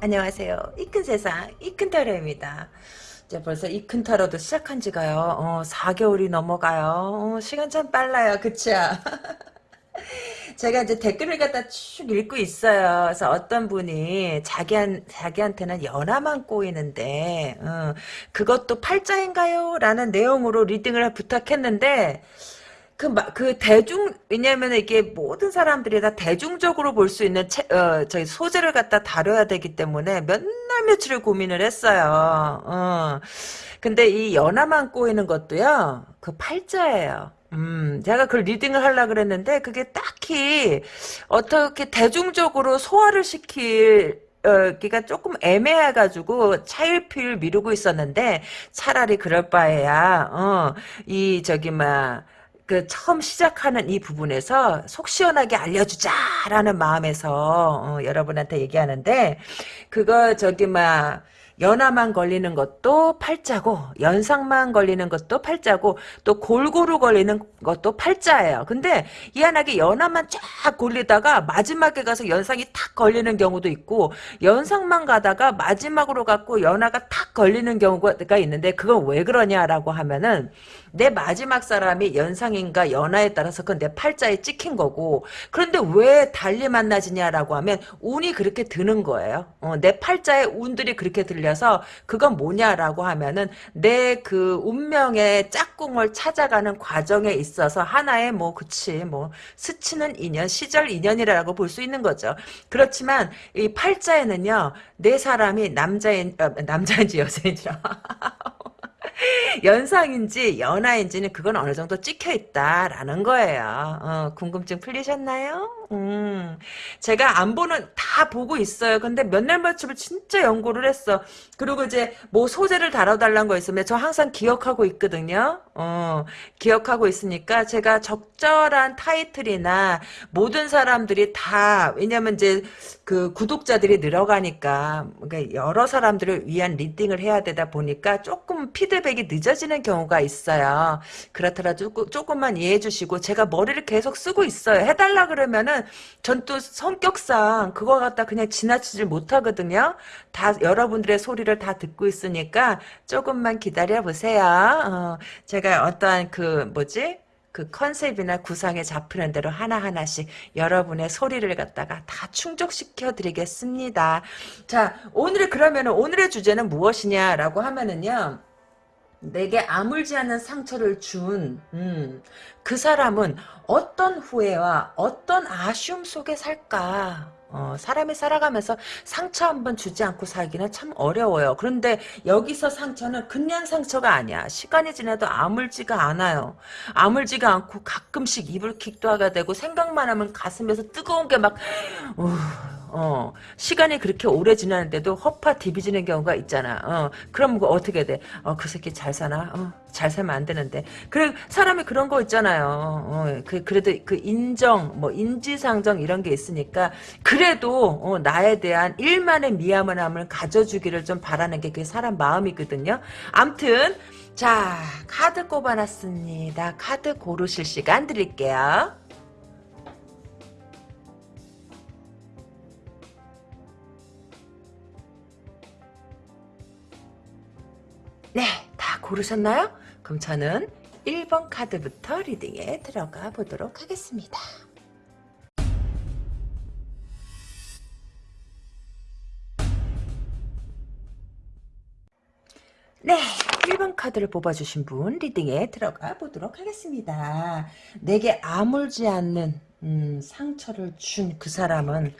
안녕하세요. 이 큰 세상, 이 큰 타로입니다. 이제 벌써 이 큰 타로도 시작한 지가요, 어, 4개월이 넘어가요. 어, 시간 참 빨라요. 그쵸? 제가 이제 댓글을 갖다 쭉 읽고 있어요. 그래서 어떤 분이 자기한, 자기한테는 연하만 꼬이는데, 어, 그것도 팔자인가요? 라는 내용으로 리딩을 부탁했는데, 그, 그 대중, 왜냐면 이게 모든 사람들이 다 대중적으로 볼 수 있는 체, 어, 저희 소재를 갖다 다뤄야 되기 때문에 몇날 며칠을 고민을 했어요. 어. 근데 이 연하만 꼬이는 것도요, 그 팔자예요. 음, 제가 그 리딩을 하려 그랬는데, 그게 딱히, 어떻게 대중적으로 소화를 시킬, 어, 기가 조금 애매해가지고 차일피일 미루고 있었는데, 차라리 그럴 바에야, 어, 이, 저기, 막, 그 처음 시작하는 이 부분에서 속 시원하게 알려주자라는 마음에서 어, 여러분한테 얘기하는데 그거 저기 막 연화만 걸리는 것도 팔자고 연상만 걸리는 것도 팔자고 또 골고루 걸리는 것도 팔자예요. 근데 희한하게 연화만 쫙 걸리다가 마지막에 가서 연상이 탁 걸리는 경우도 있고 연상만 가다가 마지막으로 갖고 연화가 탁 걸리는 경우가 있는데 그건 왜 그러냐라고 하면은 내 마지막 사람이 연상인가 연하에 따라서 그건 내 팔자에 찍힌 거고 그런데 왜 달리 만나지냐라고 하면 운이 그렇게 드는 거예요. 어, 내 팔자에 운들이 그렇게 들려서 그건 뭐냐라고 하면은 내 그 운명의 짝꿍을 찾아가는 과정에 있어 서 하나의 뭐 그치 뭐 스치는 인연 시절 인연이라고 볼 수 있는 거죠. 그렇지만 이 팔자에는요 내 사람이 남자인 어, 남자인지 여자인지라 연상인지 연하인지는 그건 어느 정도 찍혀 있다라는 거예요. 어, 궁금증 풀리셨나요? 음, 제가 안 보는 다 보고 있어요. 근데 몇날 며칠을 진짜 연구를 했어. 그리고 이제 뭐 소재를 다뤄달라는 거 있으면 저 항상 기억하고 있거든요. 어, 기억하고 있으니까 제가 적절한 타이틀이나 모든 사람들이 다 왜냐면 이제 그 구독자들이 늘어가니까 그러니까 여러 사람들을 위한 리딩을 해야 되다 보니까 조금 피드백이 늦어지는 경우가 있어요. 그렇더라도 조금만 이해해 주시고 제가 머리를 계속 쓰고 있어요. 해달라 그러면은 전 또 성격상 그거 갖다 그냥 지나치질 못하거든요. 다 여러분들의 소리를 다 듣고 있으니까 조금만 기다려 보세요. 어, 제가 어떠한 그 뭐지? 그 컨셉이나 구상에 잡히는 대로 하나하나씩 여러분의 소리를 갖다가 다 충족시켜 드리겠습니다. 자, 오늘의 그러면 오늘의 주제는 무엇이냐라고 하면은요. 내게 아물지 않는 상처를 준, 음, 그 사람은 어떤 후회와 어떤 아쉬움 속에 살까? 어, 사람이 살아가면서 상처 한번 주지 않고 살기는 참 어려워요. 그런데 여기서 상처는 그냥 상처가 아니야. 시간이 지나도 아물지가 않아요. 아물지가 않고 가끔씩 이불킥도 하게 되고 생각만 하면 가슴에서 뜨거운 게 막, 어, 어, 시간이 그렇게 오래 지나는데도 허파 디비지는 경우가 있잖아. 어, 그럼 그 어떻게 돼? 어, 그 새끼 잘 사나? 어, 잘 살면 안 되는데. 그래, 사람이 그런 거 있잖아요. 어, 그, 그래도 그 인정, 뭐, 인지상정 이런 게 있으니까, 그래도, 어, 나에 대한 일만의 미안함을 가져주기를 좀 바라는 게 그게 사람 마음이거든요. 암튼, 자, 카드 꼽아놨습니다. 카드 고르실 시간 드릴게요. 네, 다 고르셨나요? 그럼 저는 1번 카드부터 리딩에 들어가 보도록 하겠습니다. 네, 1번 카드를 뽑아주신 분 리딩에 들어가 보도록 하겠습니다. 내게 아물지 않는 음, 상처를 준 그 사람은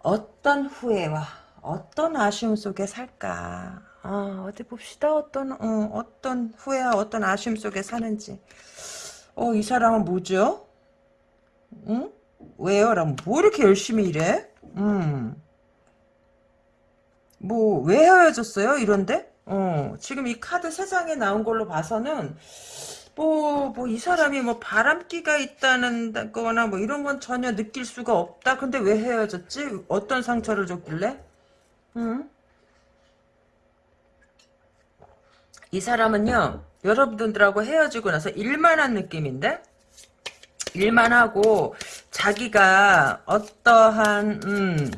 어떤 후회와 어떤 아쉬움 속에 살까? 아, 어디 봅시다. 어떤, 어, 어떤 후회와 어떤 아쉬움 속에 사는지. 어, 이 사람은 뭐죠? 응? 왜요? 라면 뭐 이렇게 열심히 일해? 음. 뭐, 왜 헤어졌어요? 이런데? 어, 지금 이 카드 세상에 나온 걸로 봐서는, 뭐, 뭐, 이 사람이 뭐 바람기가 있다는 거나 뭐 이런 건 전혀 느낄 수가 없다. 근데 왜 헤어졌지? 어떤 상처를 줬길래? 응? 이 사람은요 여러분들하고 헤어지고 나서 일만 한 느낌인데 일만 하고 자기가 어떠한 음,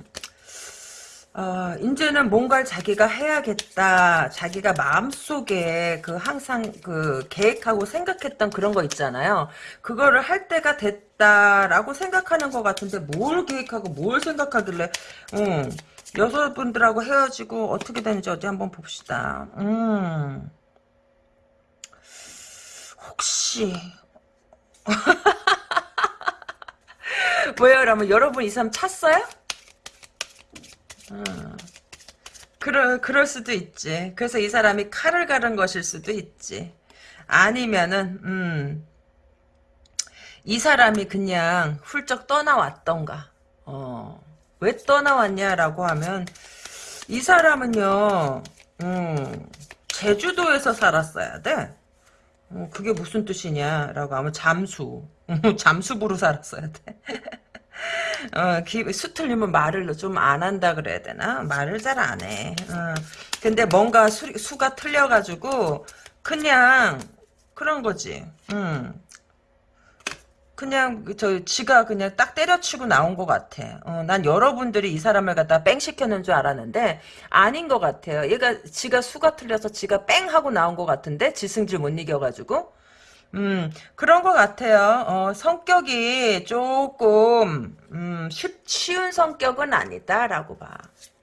어, 이제는 뭔가를 자기가 해야겠다. 자기가 마음속에 그 항상 그 계획하고 생각했던 그런 거 있잖아요. 그거를 할 때가 됐다라고 생각하는 것 같은데 뭘 계획하고 뭘 생각하길래 음, 여성분들하고 헤어지고 어떻게 되는지 어디 한번 봅시다. 음. 혹시 뭐예요? 그러면 여러분 이 사람 찼어요? 음. 그럴, 그럴 수도 있지. 그래서 이 사람이 칼을 가른 것일 수도 있지. 아니면은, 음, 이 사람이 그냥 훌쩍 떠나왔던가. 어, 왜 떠나왔냐라고 하면, 이 사람은요, 음, 제주도에서 살았어야 돼. 어, 그게 무슨 뜻이냐라고 하면 잠수. 잠수부로 살았어야 돼. 어, 기, 수 틀리면 말을 좀 안 한다 그래야 되나? 말을 잘 안 해. 어. 근데 뭔가 수, 수가 틀려가지고, 그냥, 그런 거지. 음. 그냥, 저, 지가 그냥 딱 때려치고 나온 것 같아. 어, 난 여러분들이 이 사람을 갖다 뺑 시켰는 줄 알았는데, 아닌 것 같아요. 얘가, 지가 수가 틀려서 지가 뺑 하고 나온 것 같은데, 지승질 못 이겨가지고. 음, 그런 것 같아요. 어, 성격이 조금, 음, 쉽, 쉬운 성격은 아니다라고 봐.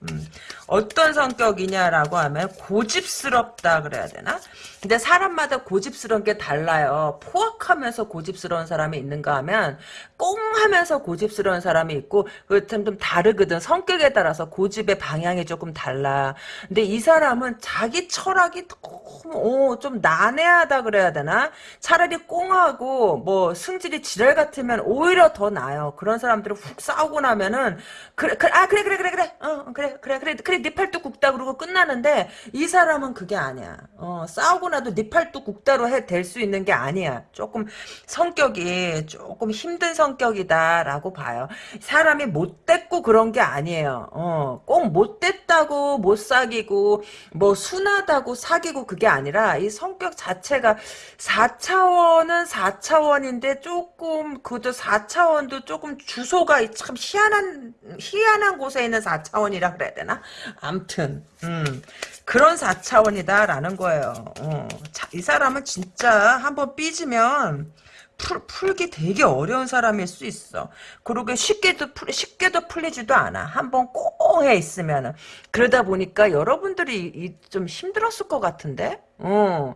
음, 어떤 성격이냐라고 하면 고집스럽다 그래야 되나? 근데 사람마다 고집스러운 게 달라요. 포악하면서 고집스러운 사람이 있는가 하면 꽁 하면서 고집스러운 사람이 있고 그좀 좀 다르거든. 성격에 따라서 고집의 방향이 조금 달라. 근데 이 사람은 자기 철학이 너무 어, 좀 난해하다 그래야 되나? 차라리 꽁하고 뭐 승질이 지랄 같으면 오히려 더 나아요. 그런 사람들은 훅 싸우고 나면은 그래, 그래 아 그래 그래 그래 그래 어 그래 그래 그래 그래 네 팔뚝 굽다 그러고 끝나는데 이 사람은 그게 아니야. 어 싸우고 나도 네 팔뚝 굽다로 해될수 있는 게 아니야. 조금 성격이 조금 힘든 성격이다라고 봐요. 사람이 못됐고 그런 게 아니에요. 어 꼭 못됐다고 못 사귀고 뭐 순하다고 사귀고 그게 아니라 이 성격 자체가 4차원은 4차원인데 조금 그도 4차원도 조금 주소가 참 희한한 희한한 곳에 있는 4차원이라 그래야 되나? 암튼 음, 그런 4차원이다라는 거예요. 어, 자, 이 사람은 진짜 한번 삐지면 풀, 풀기 되게 어려운 사람일 수 있어. 그러게 쉽게도 풀, 쉽게도 풀리지도 않아. 한번 꽁해 있으면은. 그러다 보니까 여러분들이 이, 좀 힘들었을 것 같은데? 어.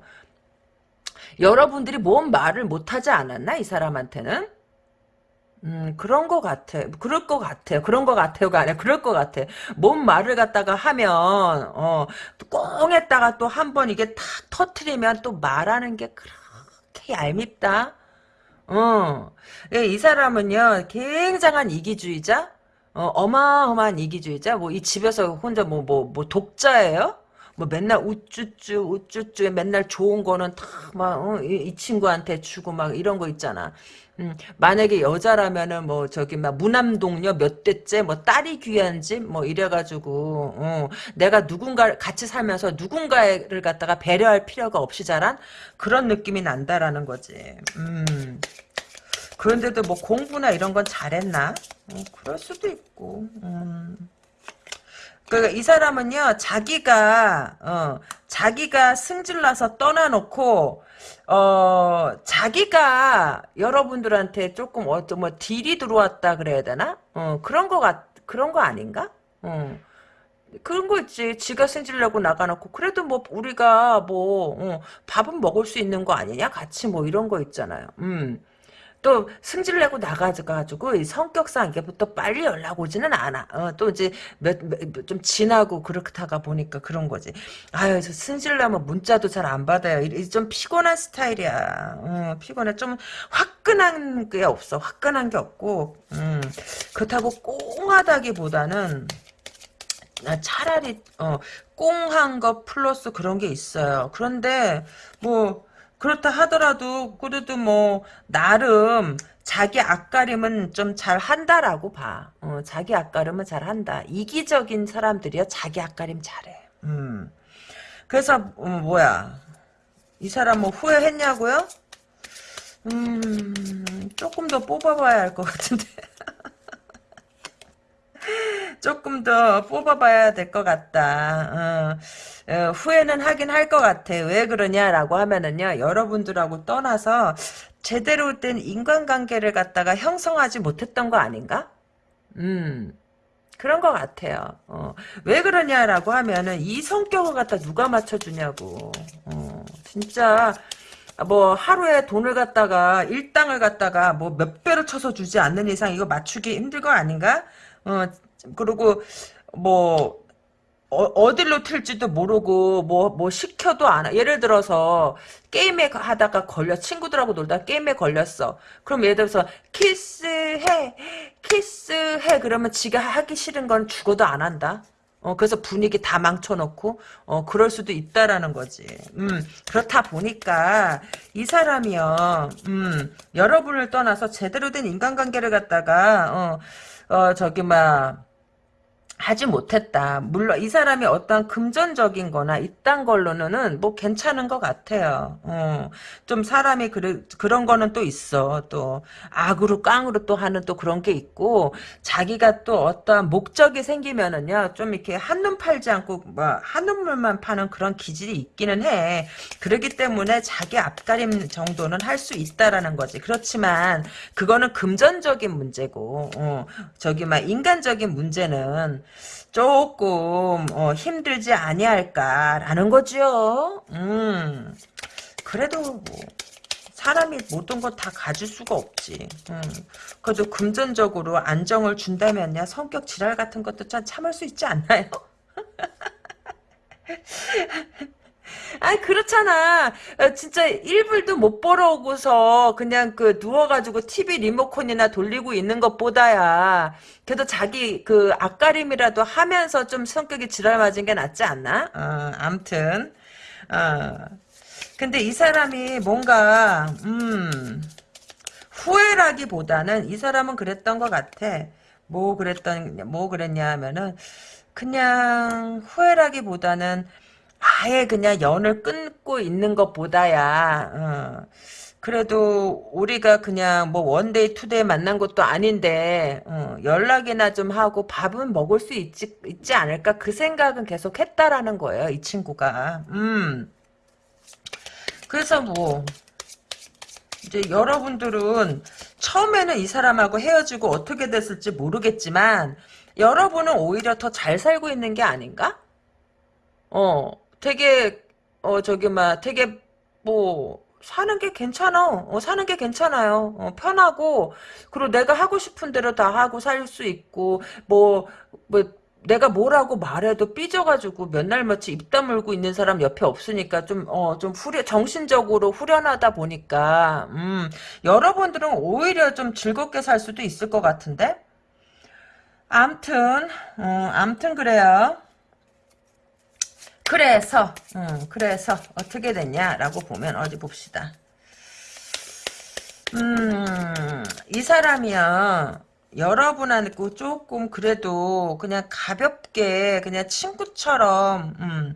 여러분들이 뭔 말을 못하지 않았나? 이 사람한테는? 음, 그런 것 같아. 그럴 것 같아요. 그런 것 같아요가 아니라 그럴 것 같아. 뭔 말을 갖다가 하면, 어, 꽁 했다가 또 한 번 이게 탁 터트리면 또 말하는 게 그렇게 얄밉다. 어, 예, 이 사람은요, 굉장한 이기주의자? 어, 어마어마한 이기주의자? 뭐, 이 집에서 혼자 뭐, 뭐, 뭐, 독자예요? 뭐 맨날 우쭈쭈 우쭈쭈 맨날 좋은 거는 다막 어, 이, 이, 친구한테 주고 막 이런 거 있잖아. 음, 만약에 여자라면은 뭐 저기 막 무남동녀 몇 대째 뭐 딸이 귀한지 뭐 이래가지고 어, 내가 누군가 같이 살면서 누군가를 갖다가 배려할 필요가 없이 자란 그런 느낌이 난다라는 거지. 음. 그런데도 뭐 공부나 이런 건 잘했나? 어, 그럴 수도 있고. 음. 그러니까 이 사람은요, 자기가, 어, 자기가 승질나서 떠나놓고, 어, 자기가 여러분들한테 조금, 어, 뭐, 딜이 들어왔다 그래야 되나? 어, 그런 거 같, 그런 거 아닌가? 어. 그런 거 있지. 지가 승질내고 나가놓고 그래도 뭐 우리가 뭐 어, 밥은 먹을 수 있는 거 아니냐? 같이 뭐 이런 거 있잖아요. 음. 또 승질 내고 나가가지고 성격상 이게부터 빨리 연락 오지는 않아. 어, 또 이제 몇, 좀 지나고 그렇다가 보니까 그런 거지. 아유, 저 승질 나면 문자도 잘 안 받아요. 좀 피곤한 스타일이야. 어, 피곤해. 좀 화끈한 게 없어. 화끈한 게 없고, 음, 그렇다고 꽁하다기보다는 차라리 어, 꽁한 거 플러스 그런 게 있어요. 그런데 뭐 그렇다 하더라도 그래도 뭐 나름 자기 앞가림은 좀 잘 한다라고 봐. 어, 자기 앞가림은 잘 한다. 이기적인 사람들이요 자기 앞가림 잘해. 음. 그래서 음, 뭐야 이 사람 뭐 후회했냐고요? 음 조금 더 뽑아봐야 할 것 같은데. 조금 더 뽑아봐야 될 것 같다. 어, 어, 후회는 하긴 할 것 같아. 왜 그러냐라고 하면은요, 여러분들하고 떠나서 제대로 된 인간관계를 갖다가 형성하지 못했던 거 아닌가? 음. 그런 것 같아요. 어, 왜 그러냐라고 하면은 이 성격을 갖다 누가 맞춰주냐고. 어, 진짜 뭐 하루에 돈을 갖다가 일당을 갖다가 뭐 몇 배로 쳐서 주지 않는 이상 이거 맞추기 힘들 거 아닌가? 어 그리고 뭐 어, 딜로 튈지도 모르고 뭐뭐 시켜도 안 하. 예를 들어서 게임에 하다가 걸려 친구들하고 놀다 게임에 걸렸어. 그럼 예를 들어서 키스해 키스해 그러면 지가 하기 싫은 건 죽어도 안 한다. 어, 그래서 분위기 다 망쳐놓고, 어, 그럴 수도 있다라는 거지. 음, 그렇다 보니까, 이 사람이요, 음, 여러분을 떠나서 제대로 된 인간관계를 갖다가, 어, 어, 저기, 막, 하지 못했다. 물론 이 사람이 어떤 금전적인 거나 이딴 걸로는 뭐 괜찮은 것 같아요. 어, 좀 사람이 그래, 그런 거는 또 있어. 또 악으로 깡으로 또 하는 또 그런 게 있고 자기가 또 어떤 목적이 생기면은요. 좀 이렇게 한눈 팔지 않고 뭐 한눈물만 파는 그런 기질이 있기는 해. 그렇기 때문에 자기 앞가림 정도는 할 수 있다라는 거지. 그렇지만 그거는 금전적인 문제고 어, 저기 막 인간적인 문제는 조금 어, 힘들지 아니할까라는 거죠. 음, 그래도 뭐 사람이 모든 걸 다 가질 수가 없지. 음, 그래도 금전적으로 안정을 준다면야 성격 지랄 같은 것도 참 참을 수 있지 않나요? 아니 그렇잖아. 어, 진짜 1불도 못 벌어오고서 그냥 그 누워가지고 TV 리모컨이나 돌리고 있는 것보다야 그래도 자기 그 앞가림이라도 하면서 좀 성격이 지랄 맞은 게 낫지 않나? 어, 암튼 어. 근데 이 사람이 뭔가 음 후회라기보다는 이 사람은 그랬던 것 같아. 뭐 그랬던 뭐 그랬냐 하면은 그냥 후회라기보다는 아예 그냥 연을 끊고 있는 것보다야 어, 그래도 우리가 그냥 뭐 one day two day 만난 것도 아닌데 어, 연락이나 좀 하고 밥은 먹을 수 있지, 있지 않을까? 그 생각은 계속 했다라는 거예요 이 친구가. 음. 그래서 뭐 이제 여러분들은 처음에는 이 사람하고 헤어지고 어떻게 됐을지 모르겠지만 여러분은 오히려 더 잘 살고 있는 게 아닌가? 어, 되게 어 저기 막 되게 뭐 사는 게 괜찮아. 어, 사는 게 괜찮아요. 어, 편하고 그리고 내가 하고 싶은 대로 다 하고 살 수 있고 뭐뭐 뭐 내가 뭐라고 말해도 삐져가지고 몇 날 며칠 입 다물고 있는 사람 옆에 없으니까 좀, 어, 좀 후련, 정신적으로 후련하다 보니까, 음, 여러분들은 오히려 좀 즐겁게 살 수도 있을 것 같은데? 암튼, 음, 암튼 그래요. 그래서 음, 그래서 어떻게 됐냐라고 보면 어디 봅시다. 음, 이 사람이요. 여러분하고 조금 그래도 그냥 가볍게 그냥 친구처럼 음,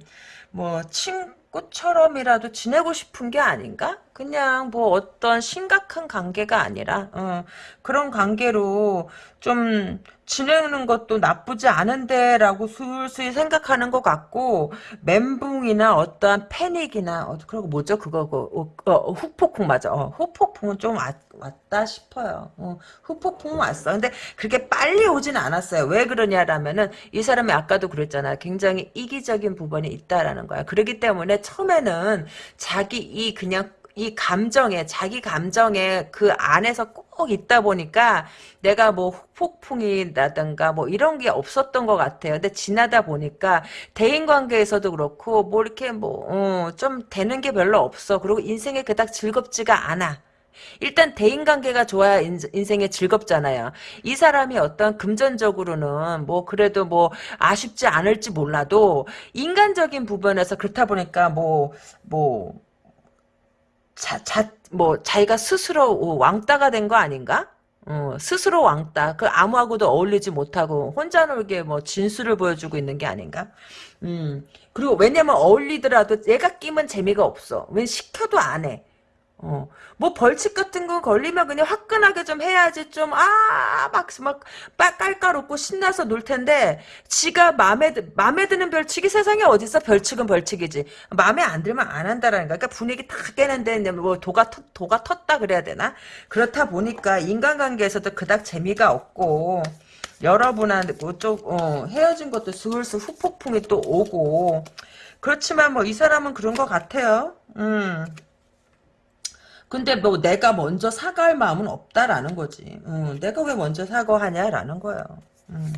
뭐 친구처럼이라도 지내고 싶은 게 아닌가? 그냥 뭐 어떤 심각한 관계가 아니라 어, 그런 관계로 좀 지내는 것도 나쁘지 않은데 라고 슬슬 생각하는 것 같고 멘붕이나 어떠한 패닉이나 어, 그리고 뭐죠? 그거 그, 어, 어, 후폭풍 맞아. 어, 후폭풍은 좀 왔, 왔다 싶어요. 어, 후폭풍은 왔어. 근데 그렇게 빨리 오진 않았어요. 왜 그러냐라면은 이 사람이 아까도 그랬잖아. 굉장히 이기적인 부분이 있다라는 거야. 그렇기 때문에 처음에는 자기 이 그냥 이 감정에 자기 감정에 그 안에서 꼭 있다 보니까 내가 뭐 폭풍이라든가 뭐 이런 게 없었던 것 같아요. 근데 지나다 보니까 대인 관계에서도 그렇고 뭐 이렇게 뭐좀 어, 되는 게 별로 없어. 그리고 인생에 그닥 즐겁지가 않아. 일단 대인관계가 좋아야 인 생에 즐겁잖아요. 이 사람이 어떤 금전적으로는 뭐 그래도 뭐 아쉽지 않을지 몰라도 인간적인 부분에서 그렇다 보니까 뭐뭐 뭐 자, 자, 뭐, 자기가 스스로 왕따가 된 거 아닌가? 어, 스스로 왕따. 그 아무하고도 어울리지 못하고 혼자 놀게 뭐 진수를 보여주고 있는 게 아닌가? 음. 그리고 왜냐면 어울리더라도 얘가 끼면 재미가 없어. 왜 시켜도 안 해. 어. 뭐 벌칙 같은 거 걸리면 그냥 화끈하게 좀 해야지 좀 아 막막 깔깔 웃고 신나서 놀 텐데 지가 마음에 드- 마음에 드는 벌칙이 세상에 어딨어 벌칙은 벌칙이지. 마음에 안 들면 안 한다라는 거야. 그러니까 분위기 다 깨는데 뭐 도가 터, 도가 텄다 그래야 되나? 그렇다 보니까 인간관계에서도 그닥 재미가 없고 여러분한테 뭐좀 어, 헤어진 것도 슬슬 후폭풍이 또 오고. 그렇지만 뭐 이 사람은 그런 것 같아요. 음. 근데 뭐 내가 먼저 사과할 마음은 없다라는 거지. 음, 내가 왜 먼저 사과하냐라는 거예요. 음.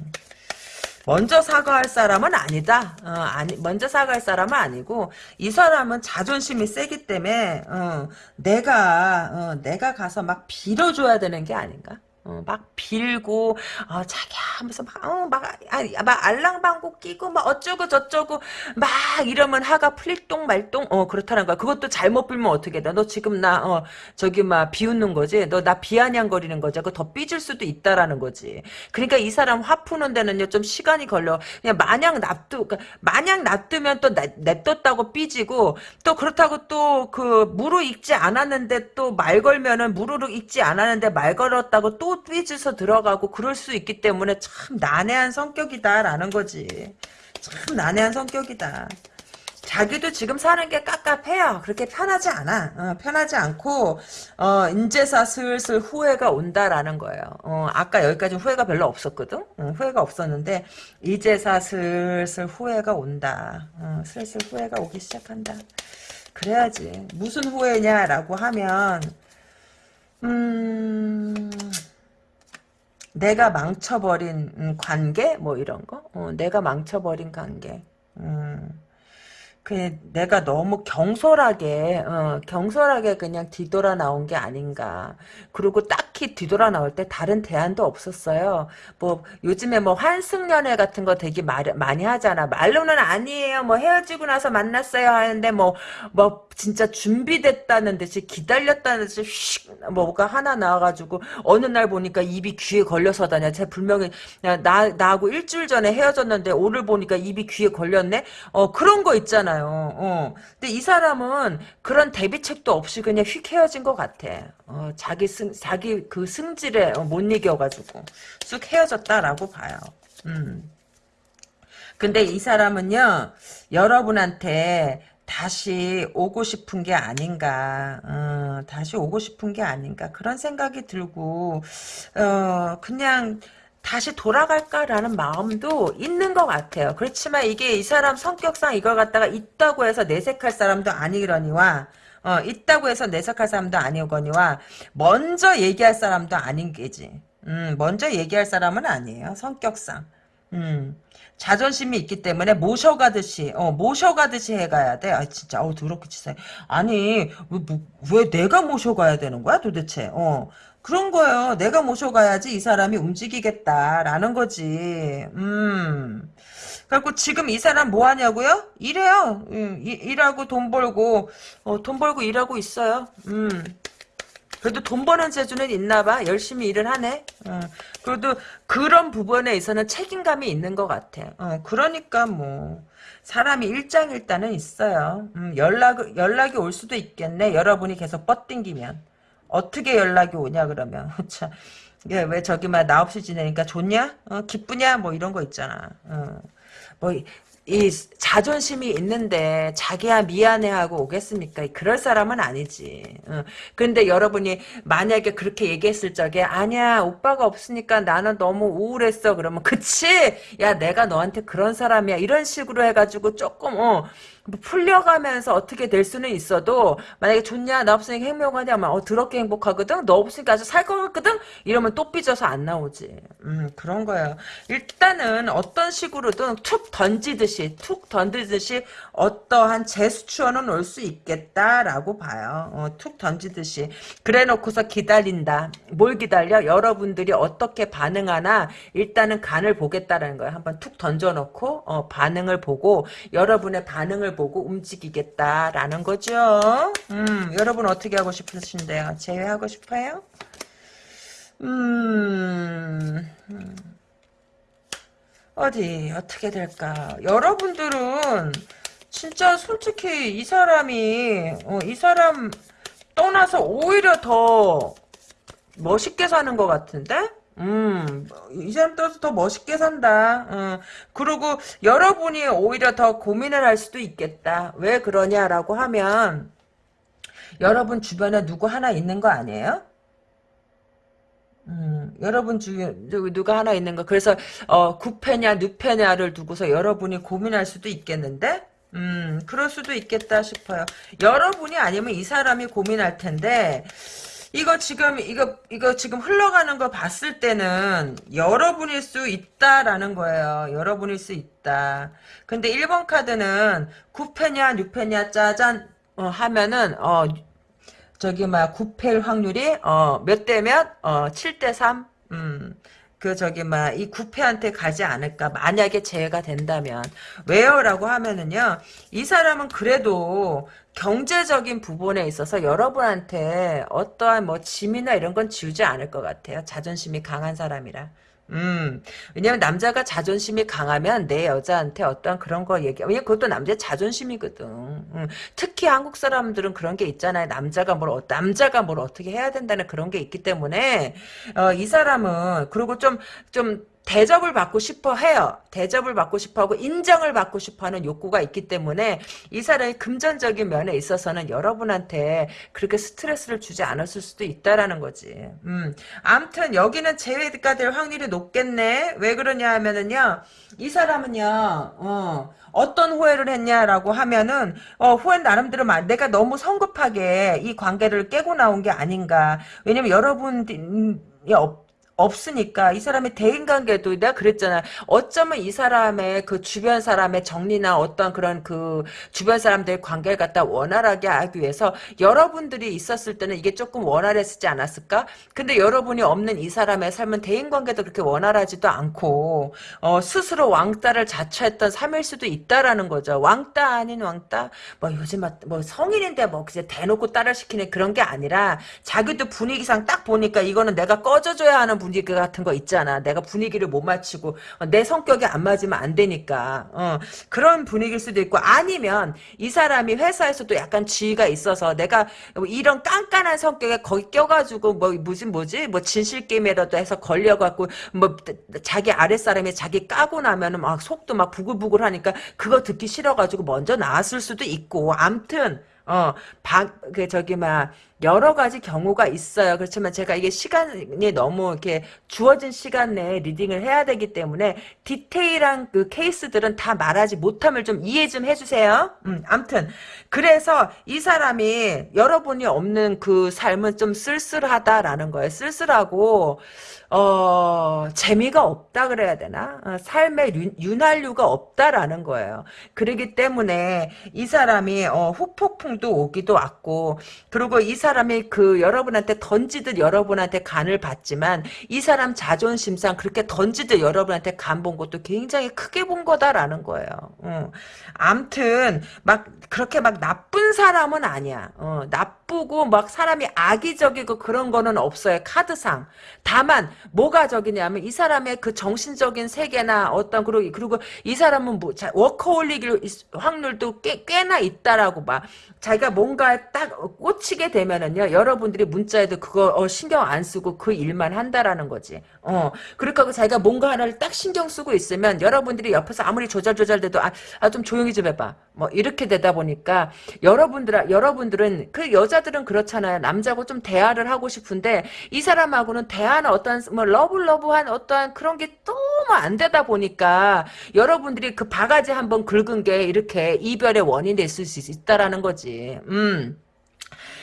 먼저 사과할 사람은 아니다. 어, 아니 먼저 사과할 사람은 아니고 이 사람은 자존심이 세기 때문에 어, 내가 어, 내가 가서 막 빌어줘야 되는 게 아닌가? 어, 막 빌고 어, 자기야 하면서 막, 어, 막, 아, 막 알랑방구 끼고 막 어쩌고 저쩌고 막 이러면 하가 풀릴똥 말똥? 어 그렇다는 거야. 그것도 잘못 빌면 어떻게 돼너 지금 나 어, 저기 막 비웃는 거지? 너 나 비아냥거리는 거지? 그거 더 삐질 수도 있다라는 거지. 그러니까 이 사람 화 푸는 데는요 좀 시간이 걸려. 그냥 마냥 납두 그러니까 마냥 납두면 또 내- 냅뒀다고 삐지고 또 그렇다고 또 그 무르익지 않았는데 또 말 걸면은 무르르 익지 않았는데 말 걸었다고 또 삐져서 들어가고 그럴 수 있기 때문에 참 난해한 성격이다라는 거지 참 난해한 성격이다 자기도 지금 사는 게 깝깝해요. 그렇게 편하지 않아. 어, 편하지 않고 어, 인제사 슬슬 후회가 온다라는 거예요. 어, 아까 여기까지 후회가 별로 없었거든. 어, 후회가 없었는데 이제사 슬슬 후회가 온다. 어, 슬슬 후회가 오기 시작한다. 그래야지. 무슨 후회냐라고 하면 음. 내가 망쳐버린 음, 관계? 뭐 이런 거? 어, 내가 망쳐버린 관계. 음. 그 내가 너무 경솔하게 어, 경솔하게 그냥 뒤돌아 나온 게 아닌가. 그리고 딱히 뒤돌아 나올 때 다른 대안도 없었어요. 뭐 요즘에 뭐 환승연애 같은 거 되게 말, 많이 하잖아. 말로는 아니에요. 뭐 헤어지고 나서 만났어요 하는데 뭐뭐 진짜 준비됐다는 듯이 기다렸다는 듯이 휙 뭐가 하나 나와가지고 어느 날 보니까 입이 귀에 걸려서다냐. 제 분명히 나 나하고 일주일 전에 헤어졌는데 오늘 보니까 입이 귀에 걸렸네. 어 그런 거 있잖아요. 어. 근데 이 사람은 그런 대비책도 없이 그냥 휙 헤어진 것 같아. 어, 자기 승 자기 그 승질에 어, 못 이겨가지고 쑥 헤어졌다라고 봐요. 음. 근데 이 사람은요 여러분한테 다시 오고 싶은 게 아닌가 어, 다시 오고 싶은 게 아닌가 그런 생각이 들고 어, 그냥 다시 돌아갈까라는 마음도 있는 것 같아요. 그렇지만 이게 이 사람 성격상 이걸 갖다가 있다고 해서 내색할 사람도 아니거니와 어, 있다고 해서 내색할 사람도 아니거니와 먼저 얘기할 사람도 아닌 게지. 음, 먼저 얘기할 사람은 아니에요. 성격상. 음. 자존심이 있기 때문에 모셔가듯이 어 모셔가듯이 해가야 돼. 아 진짜 어우 더럽게 치사해. 아니 왜, 뭐, 왜 내가 모셔가야 되는 거야 도대체? 어 그런 거예요. 내가 모셔가야지 이 사람이 움직이겠다라는 거지. 음. 그래갖고 지금 이 사람 뭐 하냐고요? 일해요. 음, 이- 일하고 돈 벌고 어, 돈 벌고 일하고 있어요. 음. 그래도 돈 버는 재주는 있나 봐. 열심히 일을 하네. 어, 그래도 그런 부분에 있어서는 책임감이 있는 것 같아. 어, 그러니까 뭐 사람이 일장일단은 있어요. 음, 연락 연락이 올 수도 있겠네. 여러분이 계속 뻗ting기면 어떻게 연락이 오냐 그러면 왜 저기 막나 없이 지내니까 좋냐? 어, 기쁘냐? 뭐 이런 거 있잖아. 어. 뭐, 이, 이 자존심이 있는데 자기야 미안해하고 오겠습니까? 그럴 사람은 아니지. 어. 근데 여러분이 만약에 그렇게 얘기했을 적에 아니야 오빠가 없으니까 나는 너무 우울했어 그러면 그치? 야 내가 너한테 그런 사람이야 이런 식으로 해가지고 조금 어뭐 풀려가면서 어떻게 될 수는 있어도 만약에 좋냐 나 없으니까 행복하냐 막 어, 더럽게 행복하거든? 너 없으니까 아주 살것 같거든? 이러면 또 삐져서 안 나오지. 음 그런 거예요. 일단은 어떤 식으로든 툭 던지듯이 툭 던지듯이 어떠한 제스처는 올수 있겠다라고 봐요. 어, 툭 던지듯이. 그래 놓고서 기다린다. 뭘 기다려? 여러분들이 어떻게 반응하나? 일단은 간을 보겠다라는 거예요. 한번 툭 던져놓고 어, 반응을 보고 여러분의 반응을 보고 움직이겠다라는 거죠. 음, 여러분 어떻게 하고 싶으신데요? 제외하고 싶어요? 음, 음. 어디 어떻게 될까? 여러분들은 진짜 솔직히 이 사람이 어, 이 사람 떠나서 오히려 더 멋있게 사는 것 같은데? 음, 이 사람 떠서 더 멋있게 산다. 어, 그리고 여러분이 오히려 더 고민을 할 수도 있겠다. 왜 그러냐라고 하면, 여러분 주변에 누구 하나 있는 거 아니에요? 음, 여러분 중에 누가 하나 있는 거. 그래서, 어, 구패냐, 누패냐를 두고서 여러분이 고민할 수도 있겠는데? 음, 그럴 수도 있겠다 싶어요. 여러분이 아니면 이 사람이 고민할 텐데, 이거 지금 이거 이거 지금 흘러가는 거 봤을 때는 여러분일 수 있다라는 거예요. 여러분일 수 있다. 근데 1번 카드는 9패냐 6패냐 짜잔 어, 하면은 어 저기 막 9패일 확률이 어 몇 대면 어 7대 3. 음. 그 저기 막 이 구패한테 가지 않을까 만약에 재해가 된다면 왜요 라고 하면은요 이 사람은 그래도 경제적인 부분에 있어서 여러분한테 어떠한 뭐 짐이나 이런 건 지우지 않을 것 같아요 자존심이 강한 사람이라 음, 왜냐면 남자가 자존심이 강하면 내 여자한테 어떤 그런 거 얘기, 왜냐면 그것도 남자의 자존심이거든. 음, 특히 한국 사람들은 그런 게 있잖아요. 남자가 뭘, 어, 남자가 뭘 어떻게 해야 된다는 그런 게 있기 때문에, 어, 이 사람은, 그리고 좀, 좀, 대접을 받고 싶어 해요. 대접을 받고 싶어 하고 인정을 받고 싶어 하는 욕구가 있기 때문에 이 사람이 금전적인 면에 있어서는 여러분한테 그렇게 스트레스를 주지 않았을 수도 있다라는 거지. 음. 암튼 여기는 재회가 될 확률이 높겠네. 왜 그러냐 하면은요. 이 사람은요. 어. 어떤 후회를 했냐라고 하면은 어, 후회는 나름대로 내가 너무 성급하게 이 관계를 깨고 나온 게 아닌가. 왜냐면 여러분 이 없 없으니까 이 사람의 대인관계도 내가 그랬잖아. 어쩌면 이 사람의 그 주변 사람의 정리나 어떤 그런 그 주변 사람들의 관계를 갖다 원활하게 하기 위해서 여러분들이 있었을 때는 이게 조금 원활했지 않았을까? 근데 여러분이 없는 이 사람의 삶은 대인관계도 그렇게 원활하지도 않고 어, 스스로 왕따를 자처했던 삶일 수도 있다라는 거죠. 왕따 아닌 왕따? 뭐 요즘 뭐 성인인데 뭐 그냥 대놓고 따라 시키는 그런 게 아니라 자기도 분위기상 딱 보니까 이거는 내가 꺼져줘야 하는 분 분위기 같은 거 있잖아. 내가 분위기를 못 맞추고 어, 내 성격이 안 맞으면 안 되니까. 어, 그런 분위기일 수도 있고 아니면 이 사람이 회사에서도 약간 지위가 있어서 내가 이런 깐깐한 성격에 거기 껴가지고 뭐 무슨 뭐지? 뭐 진실 게임이라도 해서 걸려갖고 뭐 자기 아랫사람이 자기 까고 나면은 막 속도 막 부글부글 하니까 그거 듣기 싫어가지고 먼저 나왔을 수도 있고. 암튼 어, 박, 그, 저기, 막, 여러 가지 경우가 있어요. 그렇지만 제가 이게 시간이 너무 이렇게 주어진 시간 내에 리딩을 해야 되기 때문에 디테일한 그 케이스들은 다 말하지 못함을 좀 이해 좀 해주세요. 음, 암튼. 그래서 이 사람이 여러분이 없는 그 삶은 좀 쓸쓸하다라는 거예요. 쓸쓸하고, 어, 재미가 없다 그래야 되나? 어, 삶에 윤, 활유가 없다라는 거예요. 그러기 때문에 이 사람이 어, 후폭풍도 오기도 왔고 그리고 이 사람 이 그 여러분한테 던지듯 여러분한테 간을 받지만 이 사람 자존심상 그렇게 던지듯 여러분한테 간 본 것도 굉장히 크게 본 거다라는 거예요. 어. 암튼 막 그렇게 막 나쁜 사람은 아니야. 어, 나 쁘고 막 사람이 악의적이고 그런 거는 없어요. 카드상. 다만 뭐가 적이냐면 이 사람의 그 정신적인 세계나 어떤 그리고 그리고 이 사람은 뭐 워커홀릭일 확률도 꽤, 꽤나 있다라고 봐. 자기가 뭔가 딱 꽂히게 되면은요 여러분들이 문자에도 그거 어, 신경 안 쓰고 그 일만 한다라는 거지. 어 그러니까 자기가 뭔가 하나를 딱 신경 쓰고 있으면 여러분들이 옆에서 아무리 조잘조잘돼도 아, 아 좀 조용히 좀 해봐. 뭐 이렇게 되다 보니까 여러분들 여러분들은 그 여자들은 그렇잖아요. 남자고 좀 대화를 하고 싶은데 이 사람하고는 대화는 어떤 뭐 러블러브한 어떠한 그런 게 너무 안 되다 보니까 여러분들이 그 바가지 한번 긁은 게 이렇게 이별의 원인이 될수 있다라는 거지. 음.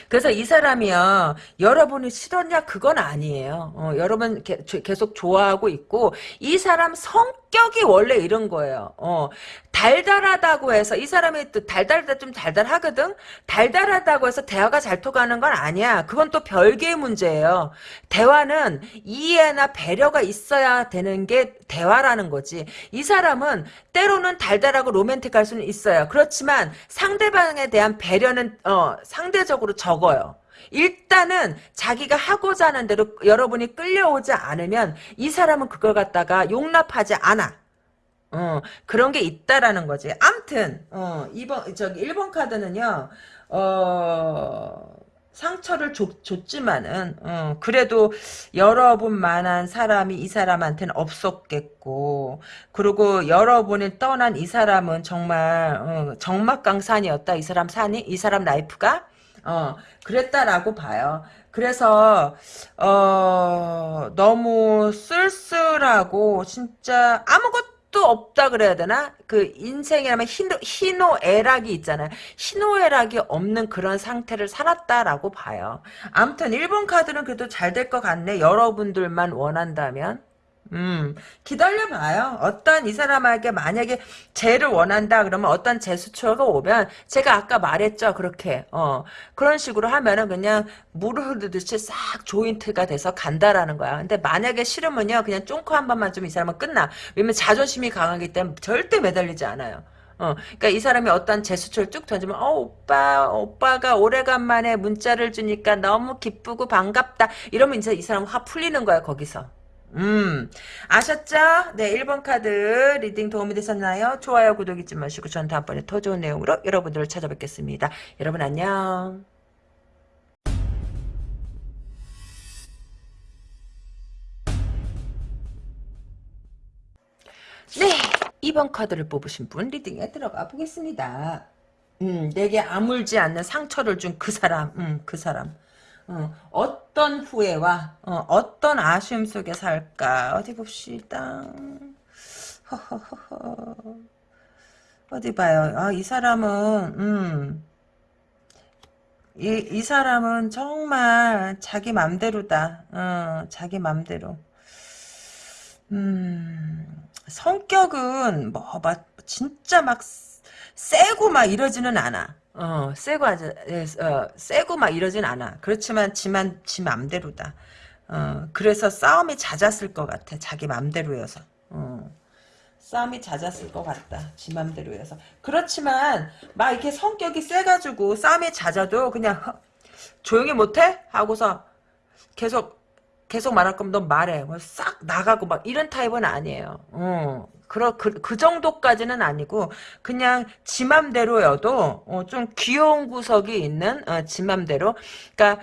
그래서 이 사람이요 여러분이 싫었냐 그건 아니에요 어, 여러분 게, 계속 좋아하고 있고 이 사람 성 격이 원래 이런 거예요. 어, 달달하다고 해서 이 사람이 또 달달하다 좀 달달하거든? 달달하다고 해서 대화가 잘 통하는 건 아니야. 그건 또 별개의 문제예요. 대화는 이해나 배려가 있어야 되는 게 대화라는 거지. 이 사람은 때로는 달달하고 로맨틱할 수는 있어요. 그렇지만 상대방에 대한 배려는 어, 상대적으로 적어요 일단은 자기가 하고자 하는 대로 여러분이 끌려오지 않으면 이 사람은 그걸 갖다가 용납하지 않아. 어, 그런 게 있다라는 거지. 암튼, 어, 2번, 저기, 1번 카드는요, 어, 상처를 줬, 줬지만은 어, 그래도 여러분만한 사람이 이 사람한테는 없었겠고 그리고 여러분이 떠난 이 사람은 정말 어, 적막강산이었다. 이 사람 산이 이 사람 life가 어 그랬다라고 봐요. 그래서 어 너무 쓸쓸하고 진짜 아무것도 없다 그래야 되나? 그 인생이라면 희노, 희노애락이 있잖아요. 희노애락이 없는 그런 상태를 살았다라고 봐요. 아무튼 1번 카드는 그래도 잘 될 것 같네. 여러분들만 원한다면. 음, 기다려봐요. 어떤 이 사람에게 만약에 죄를 원한다 그러면 어떤 제수처가 오면 제가 아까 말했죠. 그렇게 어 그런 식으로 하면은 그냥 물을 흐르듯이 싹 조인트가 돼서 간다라는 거야. 근데 만약에 싫으면요 그냥 쫑코 한 번만 좀 이 사람은 끝나. 왜냐면 자존심이 강하기 때문에 절대 매달리지 않아요. 어, 그러니까 이 사람이 어떤 제스처를 쭉 던지면, 어, 오빠, 오빠가 오래간만에 문자를 주니까 너무 기쁘고 반갑다. 이러면 이제 이 사람 화 풀리는 거야, 거기서. 음, 아셨죠? 네, 1번 카드 reading 도움이 되셨나요? 좋아요, 구독 잊지 마시고 전 다음번에 더 좋은 내용으로 여러분들을 찾아뵙겠습니다. 여러분 안녕. 네, 2번 카드를 뽑으신 분 리딩에 들어가 보겠습니다. 음, 내게 아물지 않는 상처를 준 그 사람, 음, 그 사람. 어, 떤 후회와 어, 떤 아쉬움 속에 살까 어디 봅시다. 어디 봐요. 아, 이 사람은 음. 이, 이 사람은 정말 자기 맘대로다. 어, 자기 맘대로. 음, 성격은 뭐, 막, 진짜 막, 세고 막 이러지는 않아. 어, 세고 하자, 어, 세고 막 이러진 않아. 그렇지만 지만 지 맘대로다. 어, 그래서 싸움이 잦았을 것 같아. 자기 맘대로여서. 어. 싸움이 잦았을 것 같다. 지 맘대로여서. 그렇지만 막 이렇게 성격이 세가지고 싸움이 잦아도 그냥 조용히 못해? 하고서 계속 계속 말할 거면 너 말해. 뭐싹 나가고 막 이런 타입은 아니에요. 어. 그러, 그, 그 정도까지는 아니고 그냥 지 맘대로여도 어, 좀 귀여운 구석이 있는 어, 지 맘대로. 그러니까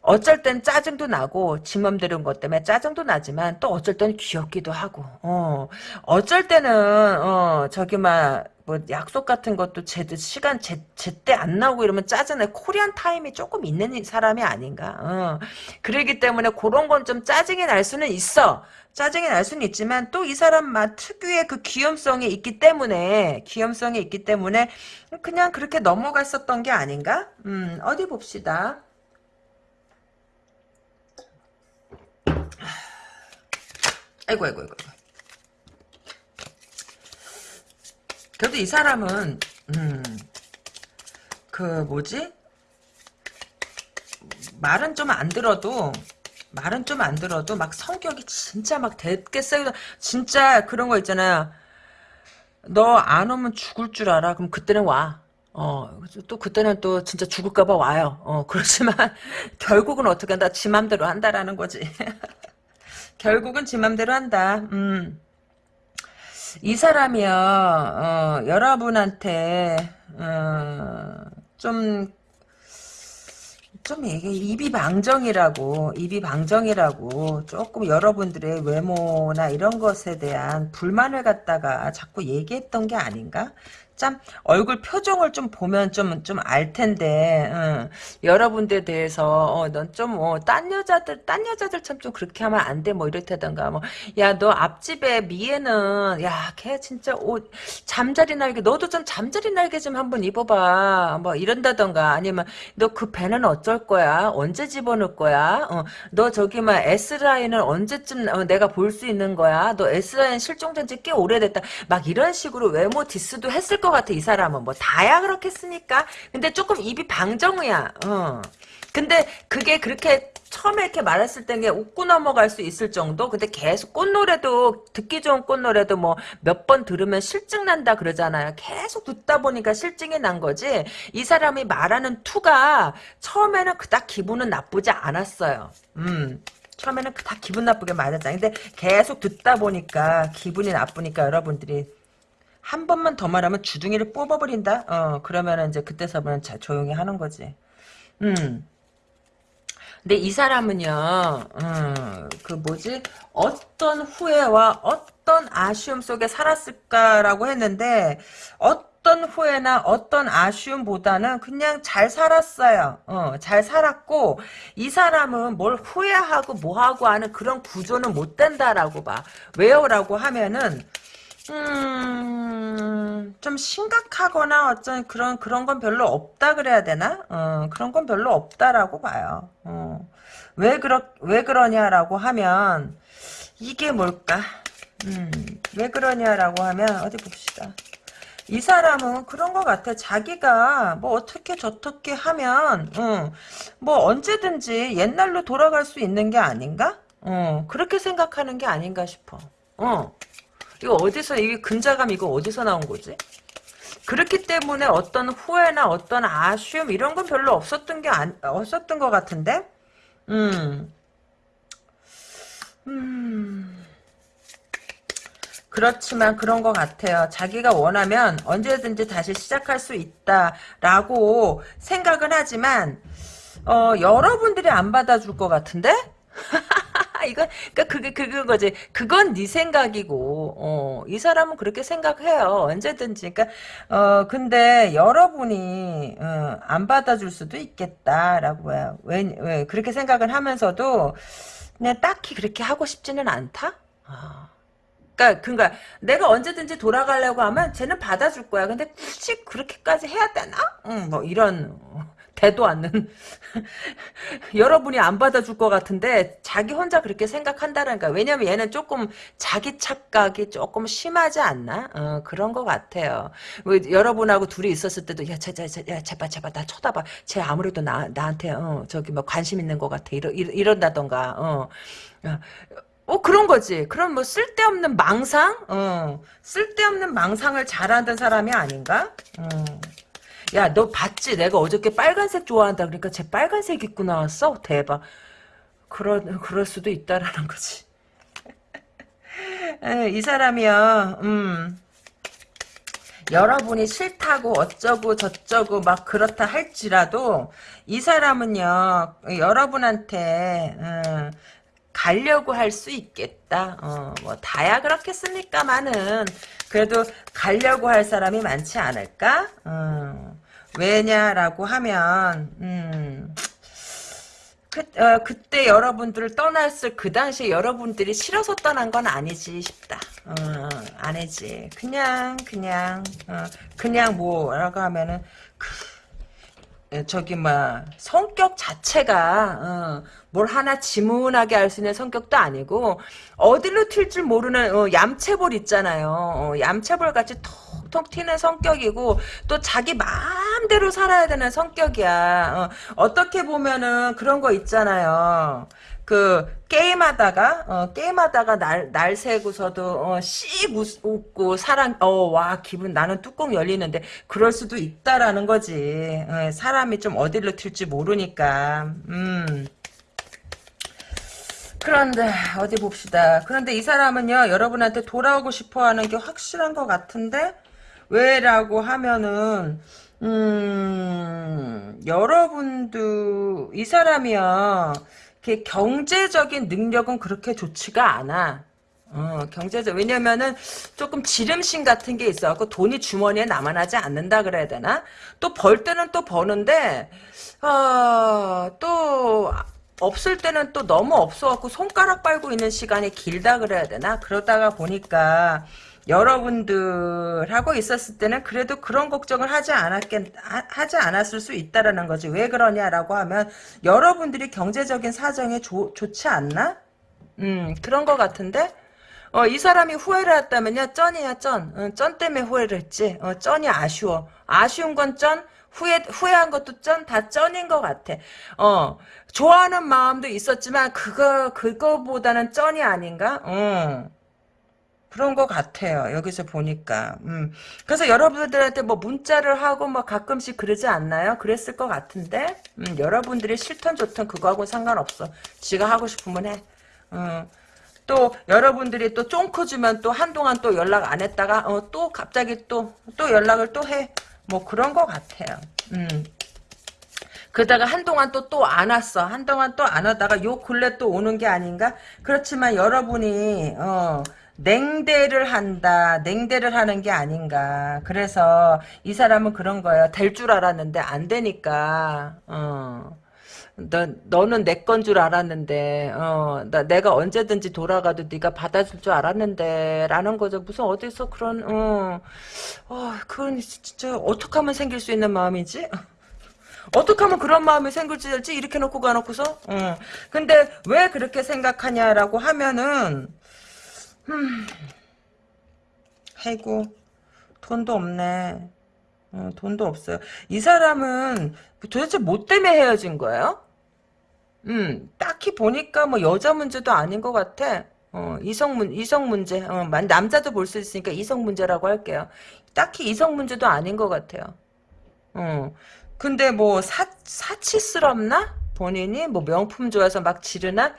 어쩔 땐 짜증도 나고 지 맘대로인 것 때문에 짜증도 나지만 또 어쩔 땐 귀엽기도 하고 어. 어쩔 때는 어 저기 막 뭐 약속 같은 것도 제때 시간 제 제때 안 나오고 이러면 짜증나 코리안 타임이 조금 있는 사람이 아닌가. 어. 그러기 때문에 그런 건 좀 짜증이 날 수는 있어. 짜증이 날 수는 있지만 또 이 사람 맛 특유의 그 귀염성이 있기 때문에 귀염성이 있기 때문에 그냥 그렇게 넘어갔었던 게 아닌가? 음 어디 봅시다. 아이고 아이고 아이고 그래도 이 사람은 음, 그 뭐지 말은 좀 안 들어도 말은 좀 안 들어도 막 성격이 진짜 막 세고 진짜 그런 거 있잖아요 너 안 오면 죽을 줄 알아 그럼 그때는 와 어, 또 그때는 또 진짜 죽을까봐 와요. 어, 그렇지만 결국은 어떻게 한다? 지 맘대로 한다라는 거지. 결국은 지 맘대로 한다. 음. 이 사람이요, 어, 여러분한테, 어, 좀, 좀 이게 입이 방정이라고, 입이 방정이라고, 조금 여러분들의 외모나 이런 것에 대한 불만을 갖다가 자꾸 얘기했던 게 아닌가? 참 얼굴 표정을 좀 보면 좀 좀 알 텐데 응. 여러분들에 대해서 어, 넌좀딴 어, 여자들 딴 여자들 참 좀 그렇게 하면 안 돼 뭐 이렇다던가 뭐. 야 너 앞집에 미애는 야 걔 진짜 옷 잠자리 날개 너도 좀 잠자리 날개 좀 한번 입어봐. 뭐 이런다던가 아니면 너 그 배는 어쩔 거야? 언제 집어넣을 거야? 어, 너 저기 막 S 라인을 언제쯤 어, 내가 볼 수 있는 거야? 너 S 라인 실종된 지 꽤 오래됐다. 막 이런 식으로 외모 디스도 했을 거. 것 같아 이 사람은. 뭐 다야 그렇겠습니까? 근데 조금 입이 방정이야. 어. 근데 그게 그렇게 처음에 이렇게 말했을 때는 웃고 넘어갈 수 있을 정도? 근데 계속 꽃노래도 듣기 좋은 꽃노래도 뭐 몇 번 들으면 실증 난다 그러잖아요. 계속 듣다 보니까 실증이 난 거지? 이 사람이 말하는 투가 처음에는 그닥 기분은 나쁘지 않았어요. 음. 처음에는 그닥 기분 나쁘게 말했다 근데 계속 듣다 보니까 기분이 나쁘니까 여러분들이 한 번만 더 말하면 주둥이를 뽑아버린다? 어, 그러면 이제 그때서부터는 조용히 하는 거지. 음. 근데 이 사람은요, 음, 그 뭐지, 어떤 후회와 어떤 아쉬움 속에 살았을까라고 했는데, 어떤 후회나 어떤 아쉬움보다는 그냥 잘 살았어요. 어, 잘 살았고, 이 사람은 뭘 후회하고 뭐하고 하는 그런 구조는 못 된다라고 봐. 왜요? 라고 하면은, 음, 좀 심각하거나 어쩐 그런, 그런 건 별로 없다 그래야 되나? 어, 그런 건 별로 없다라고 봐요. 어. 왜 그러, 왜 그러냐라고 하면, 이게 뭘까? 음, 왜 그러냐라고 하면, 어디 봅시다. 이 사람은 그런 것 같아. 자기가 뭐 어떻게 저떻게 하면, 어, 뭐 언제든지 옛날로 돌아갈 수 있는 게 아닌가? 어, 그렇게 생각하는 게 아닌가 싶어. 어. 이거 어디서 이게 근자감 이거 어디서 나온 거지? 그렇기 때문에 어떤 후회나 어떤 아쉬움 이런 건 별로 없었던 게 안, 없었던 것 같은데, 음, 음, 그렇지만 그런 것 같아요. 자기가 원하면 언제든지 다시 시작할 수 있다라고 생각은 하지만, 어, 여러분들이 안 받아줄 것 같은데? 이건 그러니까 그게 그건 거지. 그건 네 생각이고 어, 이 사람은 그렇게 생각해요. 언제든지. 그러니까 어 근데 여러분이 어, 안 받아줄 수도 있겠다라고 해요. 왜, 왜 그렇게 생각을 하면서도 그냥 딱히 그렇게 하고 싶지는 않다. 아. 그러니까, 그러니까 내가 언제든지 돌아가려고 하면 쟤는 받아줄 거야. 근데 굳이 그렇게까지 해야 되나? 응, 뭐 이런 대도 않는 여러분이 안 받아줄 것 같은데 자기 혼자 그렇게 생각한다는 거야. 왜냐면 얘는 조금 자기 착각이 조금 심하지 않나? 어, 그런 것 같아요. 뭐, 여러분하고 둘이 있었을 때도 야, 제, 제, 제, 야, 제발 제발 나 쳐다봐. 쟤 아무래도 나 나한테 어, 저기 뭐 관심 있는 것 같아. 이러, 이런다던가. 어. 어 그런 거지. 그런 뭐 쓸데없는 망상, 어 쓸데없는 망상을 잘하는 사람이 아닌가? 어. 야, 너 봤지? 내가 어저께 빨간색 좋아한다. 그러니까 쟤 빨간색 입고 나왔어? 대박. 그러, 그럴 수도 있다라는 거지. 에, 이 사람이요, 음, 여러분이 싫다고 어쩌고 저쩌고 막 그렇다 할지라도 이 사람은요, 여러분한테, 음, 가려고 할 수 있겠다. 어, 뭐 다야 그렇겠습니까만은 그래도 가려고 할 사람이 많지 않을까? 어, 왜냐라고 하면 음, 그, 어, 그때 여러분들을 떠났을 그 당시에 여러분들이 싫어서 떠난 건 아니지 싶다. 어, 아니지. 그냥 그냥 어, 그냥 뭐라고 하면은 그, 저기 뭐 성격 자체가 어, 뭘 하나 지문하게 할수 있는 성격도 아니고 어디로 튈 줄 모르는 어, 얌체볼 있잖아요. 어, 얌체볼 같이 톡톡 튀는 성격이고 또 자기 마음대로 살아야 되는 성격이야. 어, 떻게 보면은 그런 거 있잖아요. 그 게임하다가 어, 게임하다가 날 날 새고서도 어, 씩 웃, 고 사랑 어와 기분 나는 뚜껑 열리는데 그럴 수도 있다라는 거지 어, 사람이 좀 어디로 튈지 모르니까 음 그런데 어디 봅시다. 그런데 이 사람은요 여러분한테 돌아오고 싶어하는 게 확실한 것 같은데 왜라고 하면은 음 여러분도 이 사람이요 경제적인 능력은 그렇게 좋지가 않아. 어, 경제적 왜냐면은 조금 지름신 같은 게 있어갖고 돈이 주머니에 남아나지 않는다 그래야 되나? 또 벌 때는 또 버는데 어, 또 없을 때는 또 너무 없어갖고 손가락 빨고 있는 시간이 길다 그래야 되나? 그러다가 보니까 여러분들하고 있었을 때는 그래도 그런 걱정을 하지 않았겠 하지 않았을 수 있다라는 거지. 왜 그러냐라고 하면 여러분들이 경제적인 사정에 조, 좋지 않나? 음 그런 것 같은데. 어, 이 사람이 후회를 했다면요, 쩐이야, 쩐. 어, 쩐 때문에 후회를 했지. 어, 쩐이 아쉬워. 아쉬운 건 쩐, 후회, 후회한 것도 쩐, 다 쩐인 것 같아. 어, 좋아하는 마음도 있었지만, 그거, 그거보다는 쩐이 아닌가? 어. 그런 것 같아요. 여기서 보니까. 음. 그래서 여러분들한테 뭐 문자를 하고 뭐 가끔씩 그러지 않나요? 그랬을 것 같은데, 음, 여러분들이 싫던 좋던 그거하고 상관없어. 지가 하고 싶으면 해. 음. 또 여러분들이 또 쫑크 주면 또 한동안 또 연락 안 했다가 어, 또 갑자기 또 또 연락을 또 해. 뭐 그런 것 같아요. 음. 그러다가 한동안 또 또 안 왔어. 한동안 또 안 왔다가 요 근래 또 오는 게 아닌가? 그렇지만 여러분이 어 냉대를 한다. 냉대를 하는 게 아닌가. 그래서 이 사람은 그런 거예요. 될 줄 알았는데 안 되니까 어. 너, 너는 내 건 줄 알았는데, 어, 나, 내가 언제든지 돌아가도 네가 받아줄 줄 알았는데, 라는 거죠. 무슨 어디서 그런, 어, 어, 그건 진짜, 어떻게 하면 생길 수 있는 마음이지? 어떻게 하면 그런 마음이 생길지 이렇게 놓고 가놓고서, 어. 근데 왜 그렇게 생각하냐라고 하면은, 음, 해고, 돈도 없네. 어, 돈도 없어요. 이 사람은 도대체 뭐 때문에 헤어진 거예요? 음, 딱히 보니까 뭐 여자 문제도 아닌 것 같아. 어, 이성 문, 이성 문제. 어, 만- 남자도 볼 수 있으니까 이성 문제라고 할게요. 딱히 이성 문제도 아닌 것 같아요. 어, 근데 뭐 사, 사치스럽나? 본인이 뭐 명품 좋아해서 막 지르나?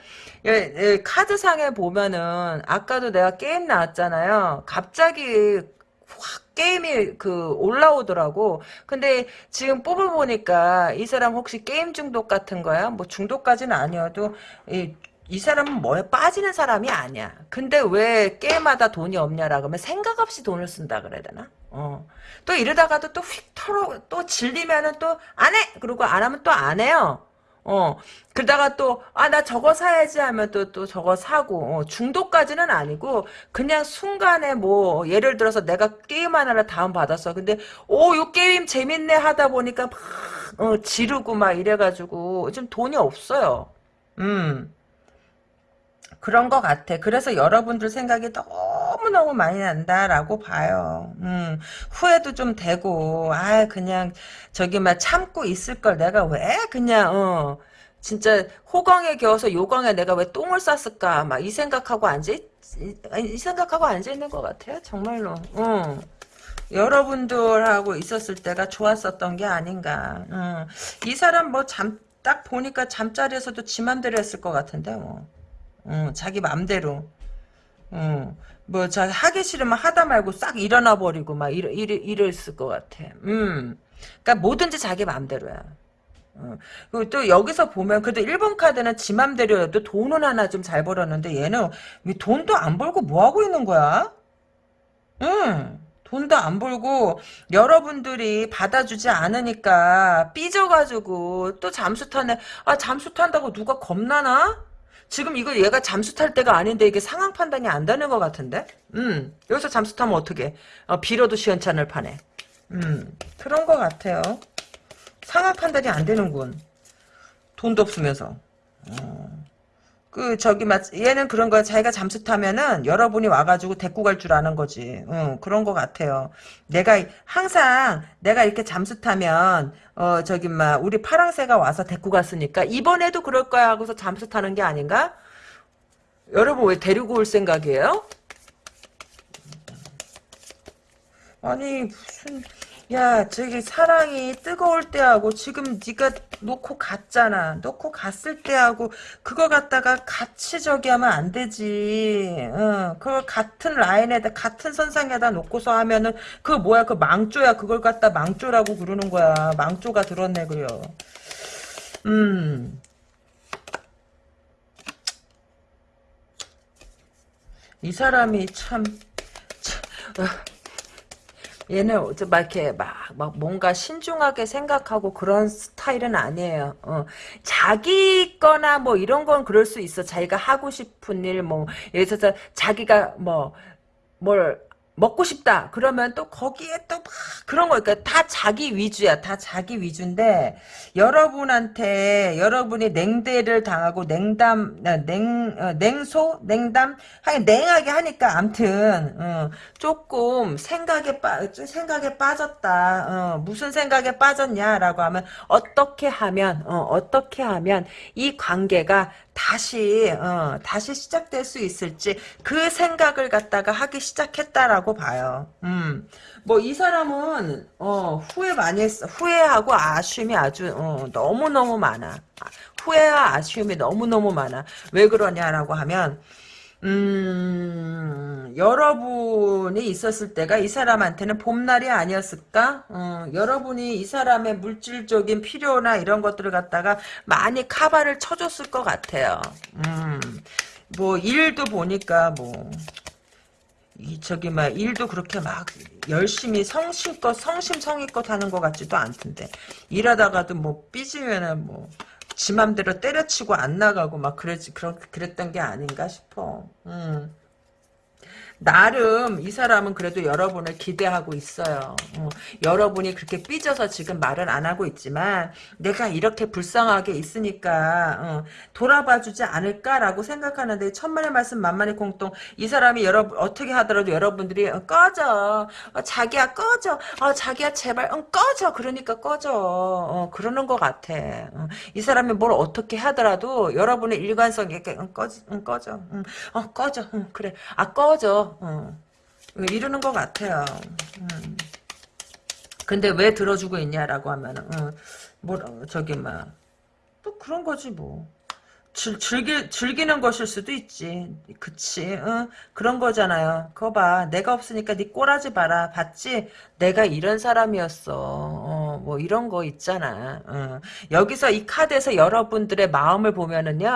예, 예, 카드상에 보면은 아까도 내가 게임 나왔잖아요. 갑자기 확 게임이 그 올라오더라고. 근데 지금 뽑아보니까 이 사람 혹시 게임 중독 같은 거야? 뭐 중독까지는 아니어도 이, 이 사람은 뭐에 빠지는 사람이 아니야. 근데 왜 게임하다 돈이 없냐라고 하면 생각 없이 돈을 쓴다 그래야 되나? 어. 또 이러다가도 또 휙 털어 또 질리면은 또 안 해. 그리고 안 하면 또 안 해요. 어, 그러다가 또, 아, 나 저거 사야지 하면 또, 또 저거 사고, 어, 중독까지는 아니고, 그냥 순간에 뭐, 예를 들어서 내가 게임 하나를 다운받았어. 근데, 오, 요 게임 재밌네 하다 보니까 막, 어, 지르고 막 이래가지고, 좀 돈이 없어요. 음. 그런 것 같아. 그래서 여러분들 생각이 너무 너무 많이 난다라고 봐요. 음, 후회도 좀 되고, 아, 그냥, 저기, 막 참고 있을 걸 내가 왜 그냥, 어, 진짜, 호강에 겨워서 요강에 내가 왜 똥을 쌌을까, 막 이 생각하고 앉아, 이, 이 생각하고 앉아 있는 것 같아요. 정말로. 어. 여러분들하고 있었을 때가 좋았었던 게 아닌가. 음. 이 사람 뭐 잠, 딱 보니까 잠자리에서도 지 맘대로 했을 것 같은데, 뭐. 응, 자기 맘대로. 응. 뭐, 자, 하기 싫으면 하다 말고 싹 일어나 버리고, 막, 이러, 이러, 이랬을 것 같아. 음. 그니까 뭐든지 자기 맘대로야. 어. 그리고 또 여기서 보면, 그래도 1번 카드는 지 맘대로여도 돈은 하나 좀 잘 벌었는데, 얘는 왜 돈도 안 벌고 뭐 하고 있는 거야? 응. 돈도 안 벌고 여러분들이 받아주지 않으니까 삐져가지고 또 잠수 타네. 아 잠수 탄다고 누가 겁나나? 지금 이거 얘가 잠수 탈 때가 아닌데 이게 상황 판단이 안 되는 것 같은데? 음, 여기서 잠수 타면 어떻게? 어, 빌어도 시원찮을 판에. 음, 그런 것 같아요. 상황 판단이 안 되는군. 돈도 없으면서. 어. 그 저기 맞 얘는 그런 거야. 자기가 잠수 타면은 여러분이 와가지고 데리고 갈 줄 아는 거지. 응, 그런 거 같아요. 내가 항상 내가 이렇게 잠수 타면 어 저기 막 우리 파랑새가 와서 데리고 갔으니까 이번에도 그럴 거야 하고서 잠수 타는 게 아닌가? 여러분 왜 데리고 올 생각이에요? 아니 무슨 야 저기 사랑이 뜨거울 때하고 지금 네가 놓고 갔잖아. 놓고 갔을 때하고 그거 갖다가 같이 저기 하면 안 되지. 응, 그걸 같은 라인에다 같은 선상에다 놓고서 하면은 그 뭐야? 그 망조야. 그걸 갖다 망조라고 그러는 거야. 망조가 들었네 그래요 음이 사람이 참, 참 어. 얘는 막 이렇게 막, 막 뭔가 신중하게 생각하고 그런 스타일은 아니에요. 어. 자기 거나 뭐 이런 건 그럴 수 있어. 자기가 하고 싶은 일, 뭐, 예를 들어서 자기가 뭐, 뭘 먹고 싶다. 그러면 또 거기에 또 막 그런 거, 그러니까 다 자기 위주야. 다 자기 위주인데, 여러분한테, 여러분이 냉대를 당하고 냉담, 어, 냉, 어, 냉소? 냉담? 하긴 냉하게 하니까, 암튼, 어, 조금 생각에 빠, 생각에 빠졌다. 어, 무슨 생각에 빠졌냐라고 하면, 어떻게 하면, 어, 어떻게 하면 이 관계가 다시 어, 다시 시작될 수 있을지 그 생각을 갖다가 하기 시작했다라고 봐요. 음. 뭐 이 사람은 어, 후회 많이 했어. 후회하고 아쉬움이 아주 어, 너무너무 많아. 후회와 아쉬움이 너무너무 많아. 왜 그러냐라고 하면 음, 여러분이 있었을 때가 이 사람한테는 봄날이 아니었을까? 어, 여러분이 이 사람의 물질적인 필요나 이런 것들을 갖다가 많이 카바를 쳐줬을 것 같아요. 음, 뭐, 일도 보니까 뭐, 이, 저기, 막, 일도 그렇게 막, 열심히 성심껏, 성심성의껏 하는 것 같지도 않던데. 일하다가도 뭐, 삐지면은 뭐, 지 맘대로 때려치고 안 나가고 막 그랬지 그런 그랬던 게 아닌가 싶어. 음. 나름 이 사람은 그래도 여러분을 기대하고 있어요. 어, 여러분이 그렇게 삐져서 지금 말을 안 하고 있지만 내가 이렇게 불쌍하게 있으니까 어, 돌아봐주지 않을까라고 생각하는데 천만의 말씀 만만의 공통. 이 사람이 여러분 어떻게 하더라도 여러분들이 어, 꺼져. 어, 자기야 꺼져. 어, 자기야 제발 어, 꺼져. 그러니까 꺼져. 어, 그러는 것 같아. 어, 이 사람이 뭘 어떻게 하더라도 여러분의 일관성 있게 어, 꺼져. 응, 꺼져. 그래. 아 꺼져 어. 이러는 것 같아요. 음. 근데 왜 들어주고 있냐라고 하면은, 어, 뭐, 저기, 막, 또 그런 거지, 뭐. 즐, 즐기, 즐기는 것일 수도 있지. 그치. 응? 그런 거잖아요. 그거 봐. 내가 없으니까 네 꼬라지 봐라. 봤지? 내가 이런 사람이었어. 어, 뭐 이런 거 있잖아. 어. 여기서 이 카드에서 여러분들의 마음을 보면은요.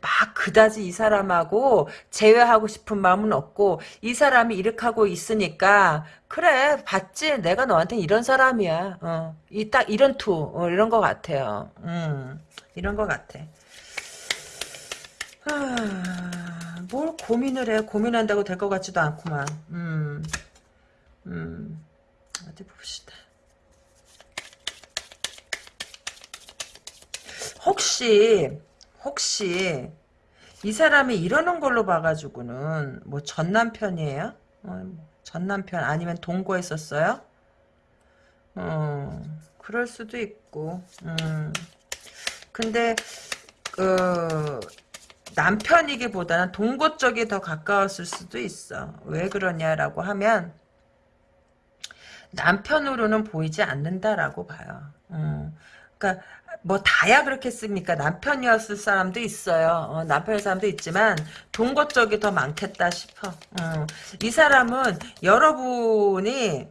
막 그다지 이 사람하고 재회하고 싶은 마음은 없고 이 사람이 이렇게 하고 있으니까 그래 봤지? 내가 너한테 이런 사람이야. 어. 이 딱 이런 투. 어, 이런 거 같아요. 음. 이런 거 같아. 아, 뭘 고민을 해. 고민한다고 될 것 같지도 않구만. 음, 음, 어디 봅시다. 혹시, 혹시, 이 사람이 이러는 걸로 봐가지고는, 뭐, 전 남편이에요? 어, 전 남편 아니면 동거했었어요? 어, 그럴 수도 있고, 음. 근데, 그, 남편이기보다는 동거 쪽이 더 가까웠을 수도 있어. 왜 그러냐라고 하면 남편으로는 보이지 않는다라고 봐요. 음. 그러니까 뭐 다야 그렇겠습니까? 남편이었을 사람도 있어요. 어, 남편의 사람도 있지만 동거 쪽이 더 많겠다 싶어. 음. 이 사람은 여러분이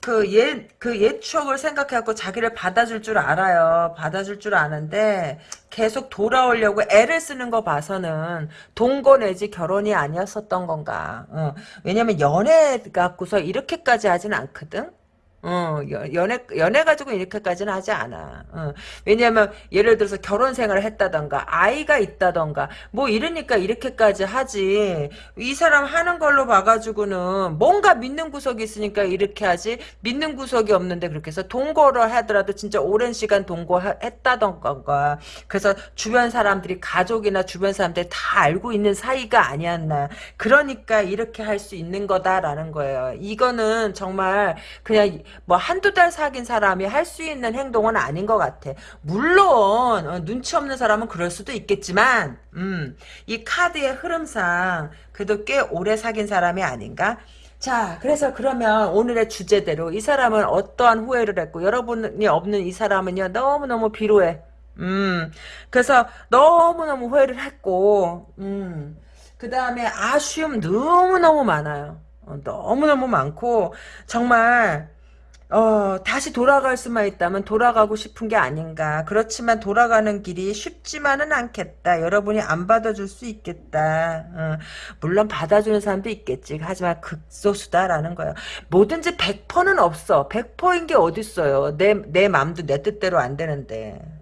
그 옛, 그 옛 추억을 생각해갖고 자기를 받아줄 줄 알아요. 받아줄 줄 아는데, 계속 돌아오려고 애를 쓰는 거 봐서는, 동거 내지 결혼이 아니었었던 건가. 어. 왜냐면 연애 갖고서 이렇게까지 하진 않거든? 어, 연애, 연애 가지고 이렇게까지는 하지 않아. 어, 왜냐면, 예를 들어서 결혼 생활을 했다던가, 아이가 있다던가, 뭐 이러니까 이렇게까지 하지. 이 사람 하는 걸로 봐가지고는 뭔가 믿는 구석이 있으니까 이렇게 하지, 믿는 구석이 없는데 그렇게 해서 동거를 하더라도 진짜 오랜 시간 동거했다던가, 그래서 주변 사람들이, 가족이나 주변 사람들이 다 알고 있는 사이가 아니었나. 그러니까 이렇게 할 수 있는 거다라는 거예요. 이거는 정말 그냥 뭐 한두 달 사귄 사람이 할 수 있는 행동은 아닌 것 같아. 물론 어, 눈치 없는 사람은 그럴 수도 있겠지만 음, 이 카드의 흐름상 그래도 꽤 오래 사귄 사람이 아닌가? 자, 그래서 그러면 오늘의 주제대로 이 사람은 어떠한 후회를 했고 여러분이 없는 이 사람은요 너무너무 비로해. 음, 그래서 너무너무 후회를 했고, 음, 그 다음에 아쉬움 너무너무 많아요. 어, 너무너무 많고, 정말, 어, 다시 돌아갈 수만 있다면 돌아가고 싶은 게 아닌가. 그렇지만 돌아가는 길이 쉽지만은 않겠다. 여러분이 안 받아줄 수 있겠다. 어, 물론 받아주는 사람도 있겠지. 하지만 극소수다라는 거예요. 뭐든지 100%는 없어. 100%인 게 어딨어요. 내, 내 맘도 내 뜻대로 안 되는데.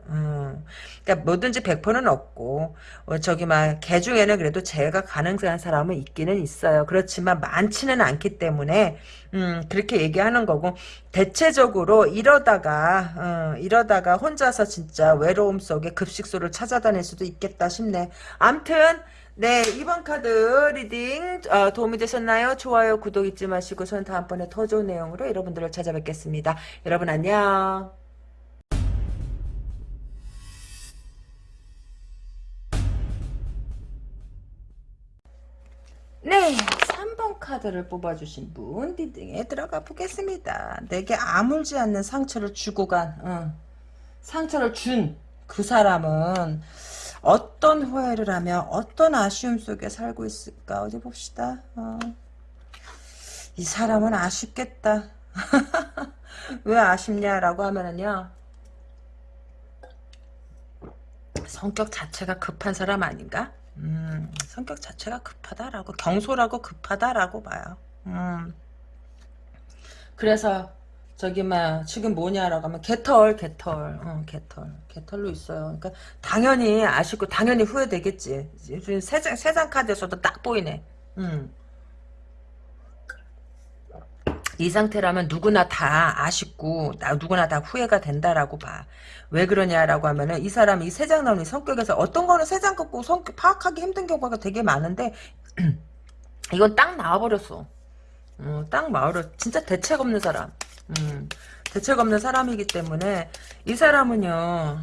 음. 그러니까 뭐든지 100%는 없고 어, 저기 막 개 중에는 그래도 재회가 가능한 사람은 있기는 있어요. 그렇지만 많지는 않기 때문에 음, 그렇게 얘기하는 거고 대체적으로 이러다가 어, 이러다가 혼자서 진짜 외로움 속에 급식소를 찾아다닐 수도 있겠다 싶네. 암튼 네 이번 카드 reading 어, 도움이 되셨나요? 좋아요 구독 잊지 마시고 저는 다음번에 더 좋은 내용으로 여러분들을 찾아뵙겠습니다. 여러분 안녕. 네, 3번 카드를 뽑아주신 분 리딩에 들어가 보겠습니다. 내게 아물지 않는 상처를 주고 간, 어, 상처를 준 그 사람은 어떤 후회를 하며 어떤 아쉬움 속에 살고 있을까 어디 봅시다. 어. 이 사람은 아쉽겠다. 왜 아쉽냐라고 하면은요. 성격 자체가 급한 사람 아닌가? 음, 성격 자체가 급하다라고 경솔하고 급하다라고 봐요. 음. 그래서 저기 막 지금 뭐냐라고 하면 개털 개털 어, 개털 개털로 있어요. 그러니까 당연히 아쉽고 당연히 후회되겠지. 세장 세장 카드에서도 딱 보이네. 음. 이 상태라면 누구나 다 아쉽고 나 누구나 다 후회가 된다라고 봐. 왜 그러냐라고 하면은 이 사람이 세장 나오는 성격에서 어떤 거는 세장 긋고 성격 파악하기 힘든 경우가 되게 많은데 이건 딱 나와버렸어. 어, 딱 나와버려. 진짜 대책 없는 사람. 음, 대책 없는 사람이기 때문에 이 사람은요.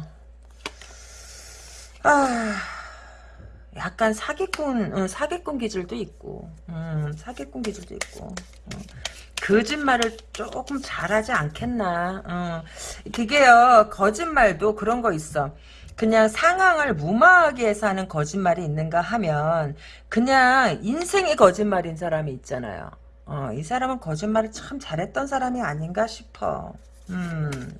아 약간 사기꾼 어, 사기꾼 기질도 있고 음, 사기꾼 기질도 있고 어. 거짓말을 조금 잘하지 않겠나. 어. 그게요, 거짓말도 그런 거 있어. 그냥 상황을 무마하게 해서 하는 거짓말이 있는가 하면, 그냥 인생의 거짓말인 사람이 있잖아요. 어, 이 사람은 거짓말을 참 잘했던 사람이 아닌가 싶어. 음.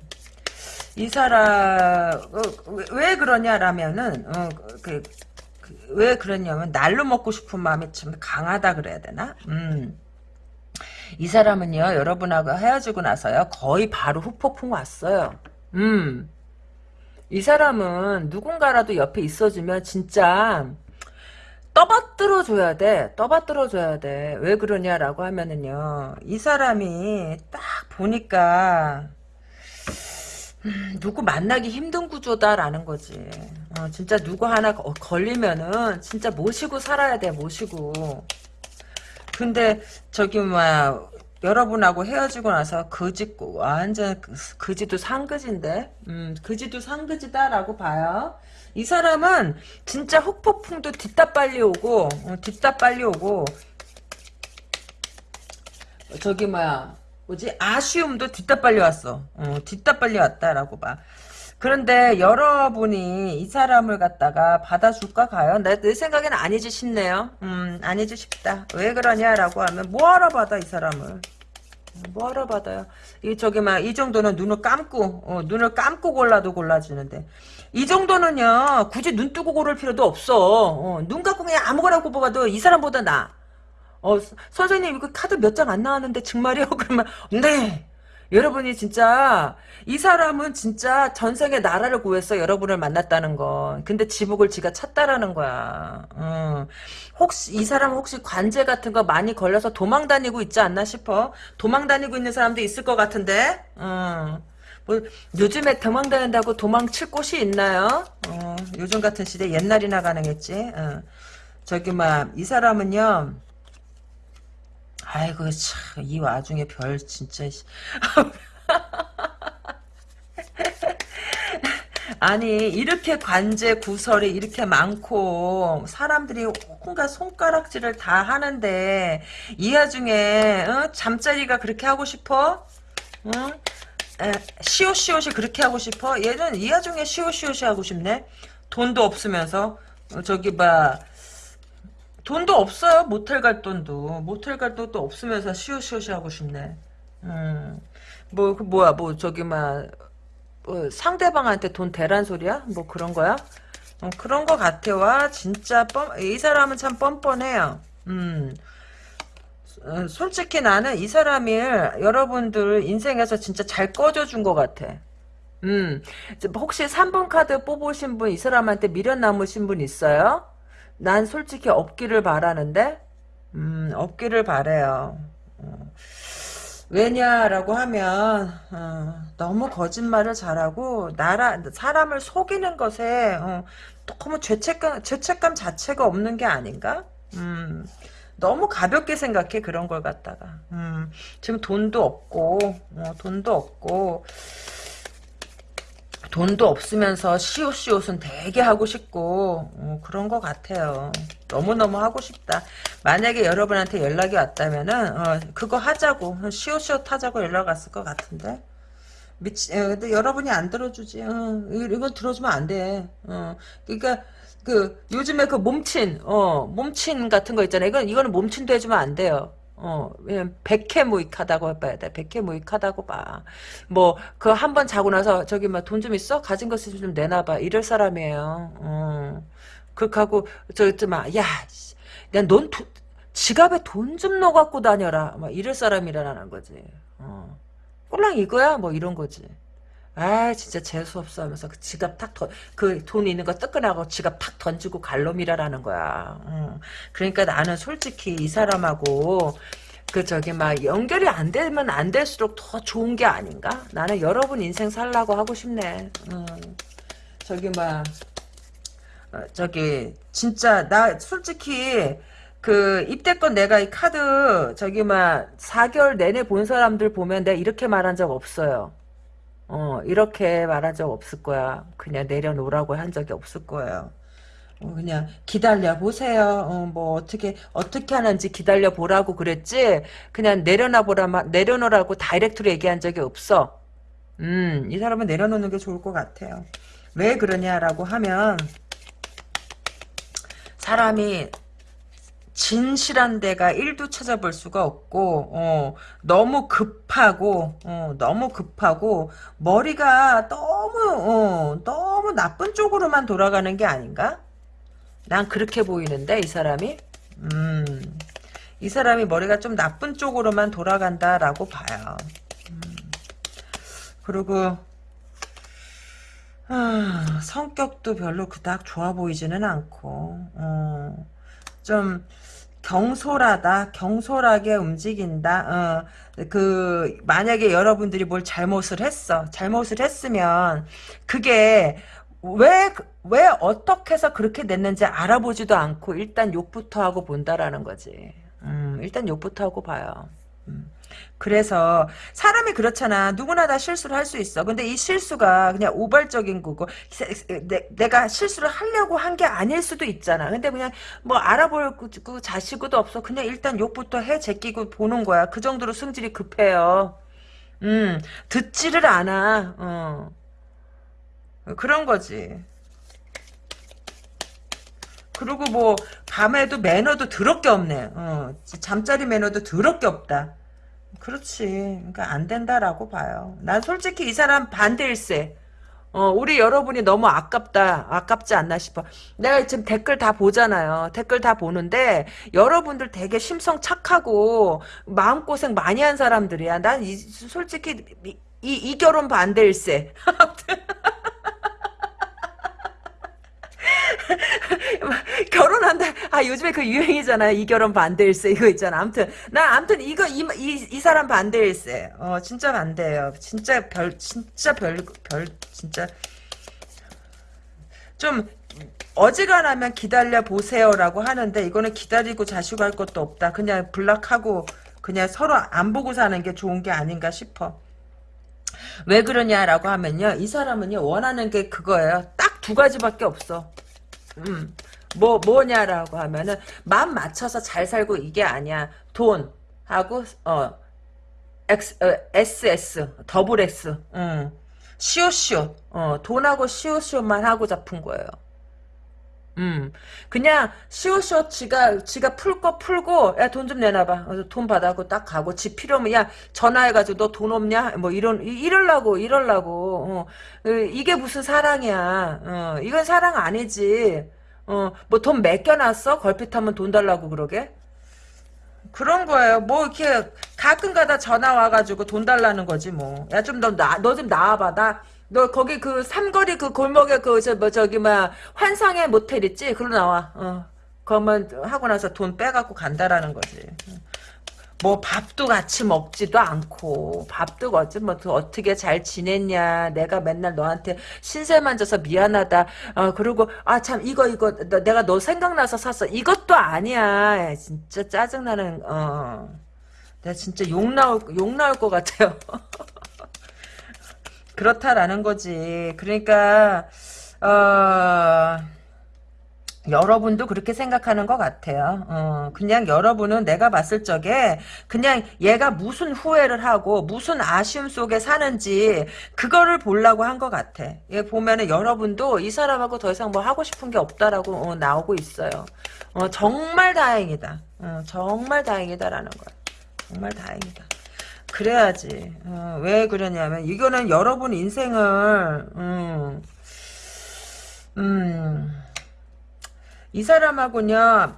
이 사람, 어, 왜, 왜 그러냐라면은, 어, 그, 그, 왜 그러냐면, 날로 먹고 싶은 마음이 참 강하다 그래야 되나? 음. 이 사람은요, 여러분하고 헤어지고 나서요, 거의 바로 후폭풍 왔어요. 음. 이 사람은 누군가라도 옆에 있어주면 진짜 떠받들어 줘야 돼. 떠받들어 줘야 돼. 왜 그러냐라고 하면은요, 이 사람이 딱 보니까, 음, 누구 만나기 힘든 구조다라는 거지. 어, 진짜 누구 하나 걸리면은 진짜 모시고 살아야 돼, 모시고. 근데 저기 뭐야 여러분하고 헤어지고 나서 거짓고 완전 거지도 상거지인데 음 거지도 상거지다라고 봐요. 이 사람은 진짜 흑폭풍도 뒷다 빨리 오고 어, 뒷다 빨리 오고 저기 뭐야 뭐지? 아쉬움도 뒷다 빨리 왔어. 어, 뒷다 빨리 왔다라고 봐 그런데 여러분이 이 사람을 갖다가 받아줄까 가요? 내, 내 생각에는 아니지 싶네요. 음, 아니지 싶다. 왜 그러냐라고 하면 뭐하러 받아 이 사람을? 뭐하러 받아요? 이 저기 막 이 정도는 눈을 감고 어, 눈을 감고 골라도 골라지는데 이 정도는요 굳이 눈 뜨고 고를 필요도 없어. 어, 눈 감고 그냥 아무거나 뽑아도 이 사람보다 나. 어 선생님 이거 카드 몇 장 안 나왔는데 정말이요? 그러면 네. 여러분이 진짜 이 사람은 진짜 전생에 나라를 구했어 여러분을 만났다는 거 근데 지복을 지가 찾다라는 거야 음. 혹시 이 사람 혹시 관제 같은 거 많이 걸려서 도망 다니고 있지 않나 싶어 도망 다니고 있는 사람도 있을 것 같은데 음. 뭐 요즘에 도망 다닌다고 도망칠 곳이 있나요 어, 요즘 같은 시대 옛날이나 가능했지 어. 저기 막 이 사람은요 아이고 참 이 와중에 별 진짜 아니 이렇게 관제 구설이 이렇게 많고 사람들이 온갖 손가락질을 다 하는데 이 와중에 어? 잠자리가 그렇게 하고 싶어? 응? 에, 시오시오시 그렇게 하고 싶어? 얘는 이 와중에 시오시오시 하고 싶네? 돈도 없으면서 어, 저기 봐 돈도 없어요. 모텔 갈 돈도. 모텔 갈 돈도 없으면서 시오시오시 하고 싶네. 음. 뭐, 그 뭐야, 뭐, 저기, 막, 뭐, 상대방한테 돈 대란 소리야? 뭐 그런 거야? 어, 그런 거 같아. 와, 진짜 뻔, 이 사람은 참 뻔뻔해요. 음. 어, 솔직히 나는 이 사람을 여러분들 인생에서 진짜 잘 꺼져준 것 같아. 음. 혹시 3번 카드 뽑으신 분, 이 사람한테 미련 남으신 분 있어요? 난 솔직히 없기를 바라는데 음, 없기를 바래요. 어. 왜냐라고 하면 어, 너무 거짓말을 잘하고 나라 사람을 속이는 것에 어, 너무 죄책감 죄책감 자체가 없는 게 아닌가? 음, 너무 가볍게 생각해 그런 걸 갖다가 음, 지금 돈도 없고 어, 돈도 없고 돈도 없으면서 시옷시옷은 되게 하고 싶고 어, 그런 것 같아요. 너무너무 하고 싶다. 만약에 여러분한테 연락이 왔다면 은 어, 그거 하자고 시옷시옷 하자고 연락 왔을 것 같은데 미치, 어, 근데 여러분이 안 들어주지. 어, 이건 들어주면 안 돼. 어, 그러니까 그 요즘에 그 몸친 어 몸친 같은 거 있잖아요. 이건 이거는 몸친도 해주면 안 돼요. 어, 왜냐면 백해무익하다고 봐야 돼. 백해무익하다고 봐. 뭐 그 한 번 자고 나서 저기 막 돈 좀 있어? 가진 거좀 내놔봐. 이럴 사람이에요. 어. 그렇게 하고 저막 야, 야넌 지갑에 돈 좀 넣어갖고 다녀라. 막 이럴 사람이라는 거지. 어. 꼴랑 이거야? 뭐 이런 거지. 아 진짜 재수없어 하면서 그 지갑 탁그 있는 거 뜨끈하고 지갑 탁 던지고 갈 놈이라라는 거야. 응. 그러니까 나는 솔직히 이 사람하고 그 저기 막 연결이 안 되면 안 될수록 더 좋은 게 아닌가? 나는 여러분 인생 살라고 하고 싶네. 응. 저기 막 어, 저기 진짜 나 솔직히 그 입대권 내가 이 카드 저기 막 4개월 내내 본 사람들 보면 내가 이렇게 말한 적 없어요. 어, 이렇게 말한 적 없을 거야. 그냥 내려놓으라고 한 적이 없을 거예요. 어, 그냥 기다려 보세요. 어, 뭐 어떻게 어떻게 하는지 기다려 보라고 그랬지. 그냥 내려놔 보라 내려놓으라고 다이렉트로 얘기한 적이 없어. 음, 이 사람은 내려놓는 게 좋을 것 같아요. 왜 그러냐라고 하면 사람이 진실한 데가 1도 찾아볼 수가 없고 어, 너무 급하고 어, 너무 급하고 머리가 너무 어, 너무 나쁜 쪽으로만 돌아가는 게 아닌가? 난 그렇게 보이는데 이 사람이 음, 이 사람이 머리가 좀 나쁜 쪽으로만 돌아간다라고 봐요. 음, 그리고 아, 성격도 별로 그닥 좋아 보이지는 않고 어, 좀 경솔하다, 경솔하게 움직인다. 어, 그 만약에 여러분들이 뭘 잘못을 했어, 잘못을 했으면 그게 왜, 왜 어떻게 해서 그렇게 됐는지 알아보지도 않고 일단 욕부터 하고 본다라는 거지. 음, 일단 욕부터 하고 봐요. 음. 그래서 사람이 그렇잖아. 누구나 다 실수를 할 수 있어. 근데 이 실수가 그냥 우발적인 거고 내, 가 실수를 하려고 한 게 아닐 수도 있잖아. 근데 그냥 뭐 알아볼 그 자시고도 없어. 그냥 일단 욕부터 해 제끼고 보는 거야. 그 정도로 승질이 급해요. 음, 듣지를 않아. 어. 그런 거지. 그리고 뭐 밤에도 매너도 더럽게 없네. 어, 잠자리 매너도 더럽게 없다. 그렇지. 그러니까 안 된다라고 봐요. 난 솔직히 이 사람 반대일세. 어, 우리 여러분이 너무 아깝다, 아깝지 않나 싶어. 내가 지금 댓글 다 보잖아요. 댓글 다 보는데, 여러분들 되게 심성 착하고, 마음고생 많이 한 사람들이야. 난 이, 솔직히, 이, 이 결혼 반대일세. 결혼한다. 아 요즘에 그 유행이잖아요. 이 결혼 반대일세 이거 있잖아. 아무튼 나 아무튼 이거 이, 이, 이 사람 반대일세. 어 진짜 반대예요. 진짜 별 진짜 별별 진짜 좀 어지간하면 기다려 보세요라고 하는데 이거는 기다리고 자시고 할 것도 없다. 그냥 블락하고 그냥 서로 안 보고 사는 게 좋은 게 아닌가 싶어. 왜 그러냐라고 하면요. 이 사람은요. 원하는 게 그거예요. 딱 두 가지밖에 없어. 음. 뭐 뭐냐라고 하면은 마음 맞춰서 잘 살고 이게 아니야. 돈 하고 어 X, 어, SS 더블 S 음. 시옷시옷 어 돈하고 시옷시옷만 하고 잡은 거예요. 음, 그냥 시옷시옷 지가 지가 풀 거 풀고 야 돈 좀 내놔봐. 어, 돈 받아고 딱 가고 지 필요하면 야 전화해가지고 너 돈 없냐? 뭐 이런 이럴라고 이럴라고. 어, 이게 무슨 사랑이야? 어, 이건 사랑 아니지. 어, 뭐 돈 맡겨놨어? 걸핏하면 돈 달라고 그러게? 그런 거예요. 뭐 이렇게 가끔 가다 전화 와가지고 돈 달라는 거지 뭐. 야 좀너나너좀 나와봐. 나 너 거기 그 삼거리 그 골목에 그 저 뭐 저기 막 환상의 모텔 있지? 그로 나와. 어. 그러면 하고 나서 돈 빼갖고 간다라는 거지. 뭐 밥도 같이 먹지도 않고 밥도 어찌 뭐 어떻게 잘 지냈냐 내가 맨날 너한테 신세 만 져서 미안하다 어 그리고 아 참 이거 이거 너, 내가 너 생각나서 샀어 이것도 아니야 진짜 짜증나는 어 내가 진짜 욕 나올 욕 나올 것 같아요 그렇다라는 거지 그러니까 어 여러분도 그렇게 생각하는 것 같아요. 어, 그냥 여러분은 내가 봤을 적에 그냥 얘가 무슨 후회를 하고 무슨 아쉬움 속에 사는지 그거를 보려고 한 것 같아. 얘 보면은 여러분도 이 사람하고 더 이상 뭐 하고 싶은 게 없다라고 어, 나오고 있어요. 어, 정말 다행이다. 어, 정말 다행이다라는 거야. 정말 다행이다. 그래야지. 어, 왜 그러냐면 이거는 여러분 인생을 음, 음, 이 사람하고는요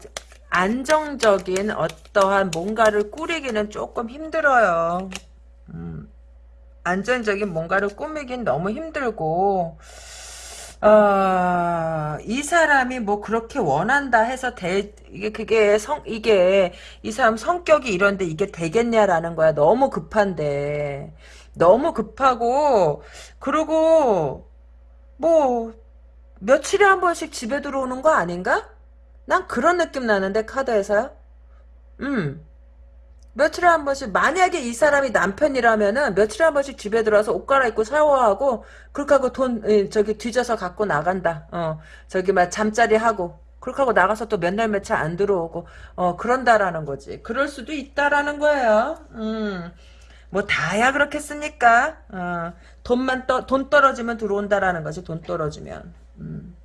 안정적인 어떠한 뭔가를 꾸리기는 조금 힘들어요. 음, 안정적인 뭔가를 꾸미긴 너무 힘들고 어, 이 사람이 뭐 그렇게 원한다 해서 대, 이게 그게 성 이게 이 사람 성격이 이런데 이게 되겠냐라는 거야. 너무 급한데 너무 급하고 그리고 뭐 며칠에 한 번씩 집에 들어오는 거 아닌가? 난 그런 느낌 나는데 카드에서요. 음. 며칠에 한 번씩 만약에 이 사람이 남편이라면은 며칠에 한 번씩 집에 들어와서 옷 갈아입고 샤워하고 그렇게 하고 돈 예, 저기 뒤져서 갖고 나간다. 어 저기 막 잠자리 하고 그렇게 하고 나가서 또 몇 날 며칠 안 들어오고 어 그런다라는 거지. 그럴 수도 있다라는 거예요. 음. 뭐 다야 그렇겠습니까? 어, 돈만 떠, 돈 떨어지면 들어온다라는 거지. 돈 떨어지면. 음.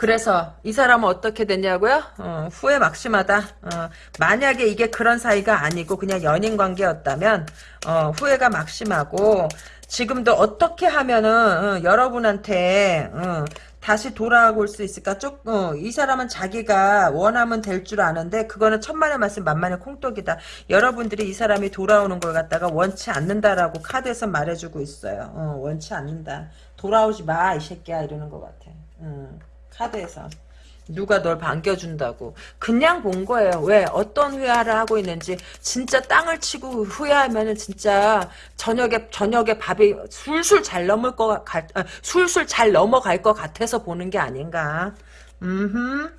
그래서 이 사람은 어떻게 됐냐고요? 어, 후회 막심하다. 어, 만약에 이게 그런 사이가 아니고 그냥 연인 관계였다면 어, 후회가 막심하고 지금도 어떻게 하면은 어, 여러분한테 어, 다시 돌아올 수 있을까? 쭉, 어, 이 사람은 자기가 원하면 될 줄 아는데, 그거는 천만의 말씀 만만의 콩떡이다. 여러분들이 이 사람이 돌아오는 걸 갖다가 원치 않는다라고 카드에서 말해주고 있어요. 어, 원치 않는다. 돌아오지 마, 이 새끼야. 이러는 것 같아. 음. 카드에서 누가 널 반겨준다고 그냥 본 거예요 왜 어떤 후회를 하고 있는지 진짜 땅을 치고 후회하면은 진짜 저녁에 저녁에 밥이 술술 잘 넘을 거 갈, 아, 술술 잘 넘어갈 것 같아서 보는 게 아닌가 음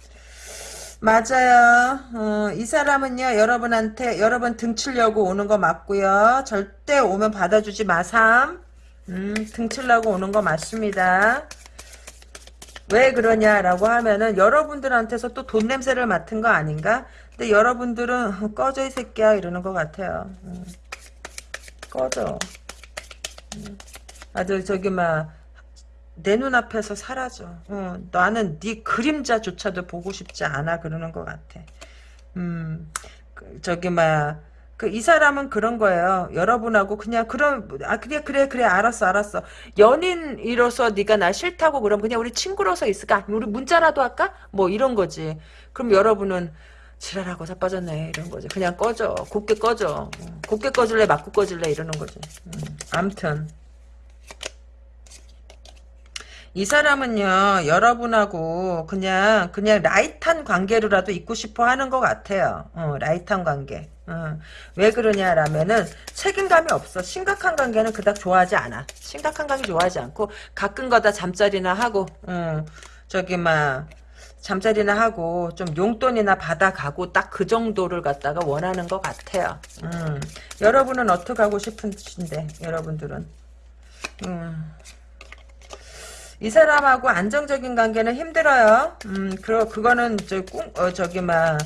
맞아요. 어, 이 사람은요, 여러분한테, 여러분 등치려고 오는 거 맞고요. 절대 오면 받아주지 마삼. 음, 등치려고 오는 거 맞습니다. 왜 그러냐라고 하면은 여러분들한테서 또 돈 냄새를 맡은 거 아닌가? 근데 여러분들은 꺼져 이 새끼야 이러는 것 같아요. 음. 꺼져. 음. 아주 저기 막 내 눈앞에서 사라져. 어, 나는 네 그림자조차도 보고 싶지 않아 그러는 것 같아. 음, 그, 저기 막 그 이 사람은 그런 거예요. 여러분하고 그냥 그럼 아 그래 그래 그래 알았어 알았어. 연인이로서 네가 나 싫다고 그럼 그냥 우리 친구로서 있을까? 우리 문자라도 할까? 뭐 이런 거지. 그럼 여러분은 지랄하고 자빠졌네 이런 거지. 그냥 꺼져. 곱게 꺼져. 곱게 꺼질래 맞고 꺼질래 이러는 거지. 음, 암튼 이 사람은요 여러분하고 그냥 그냥 light한 관계로라도 있고 싶어 하는 것 같아요 어, light한 관계 어, 왜 그러냐라면은 책임감이 없어. 심각한 관계는 그닥 좋아하지 않아. 심각한 관계 좋아하지 않고 가끔 가다 잠자리나 하고 어, 저기 막 잠자리나 하고 좀 용돈이나 받아가고 딱 그 정도를 갖다가 원하는 것 같아요. 음, 여러분은 어떻게 하고 싶으신데 여러분들은? 음. 이 사람하고 안정적인 관계는 힘들어요. 음, 그, 그거는, 저, 꿍, 어, 저기, 막,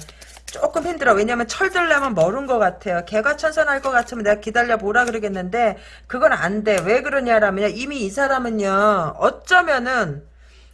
조금 힘들어. 왜냐면 철들려면 멀은 것 같아요. 개가 천선할 것 같으면 내가 기다려 보라 그러겠는데, 그건 안 돼. 왜 그러냐라면, 이미 이 사람은요, 어쩌면은,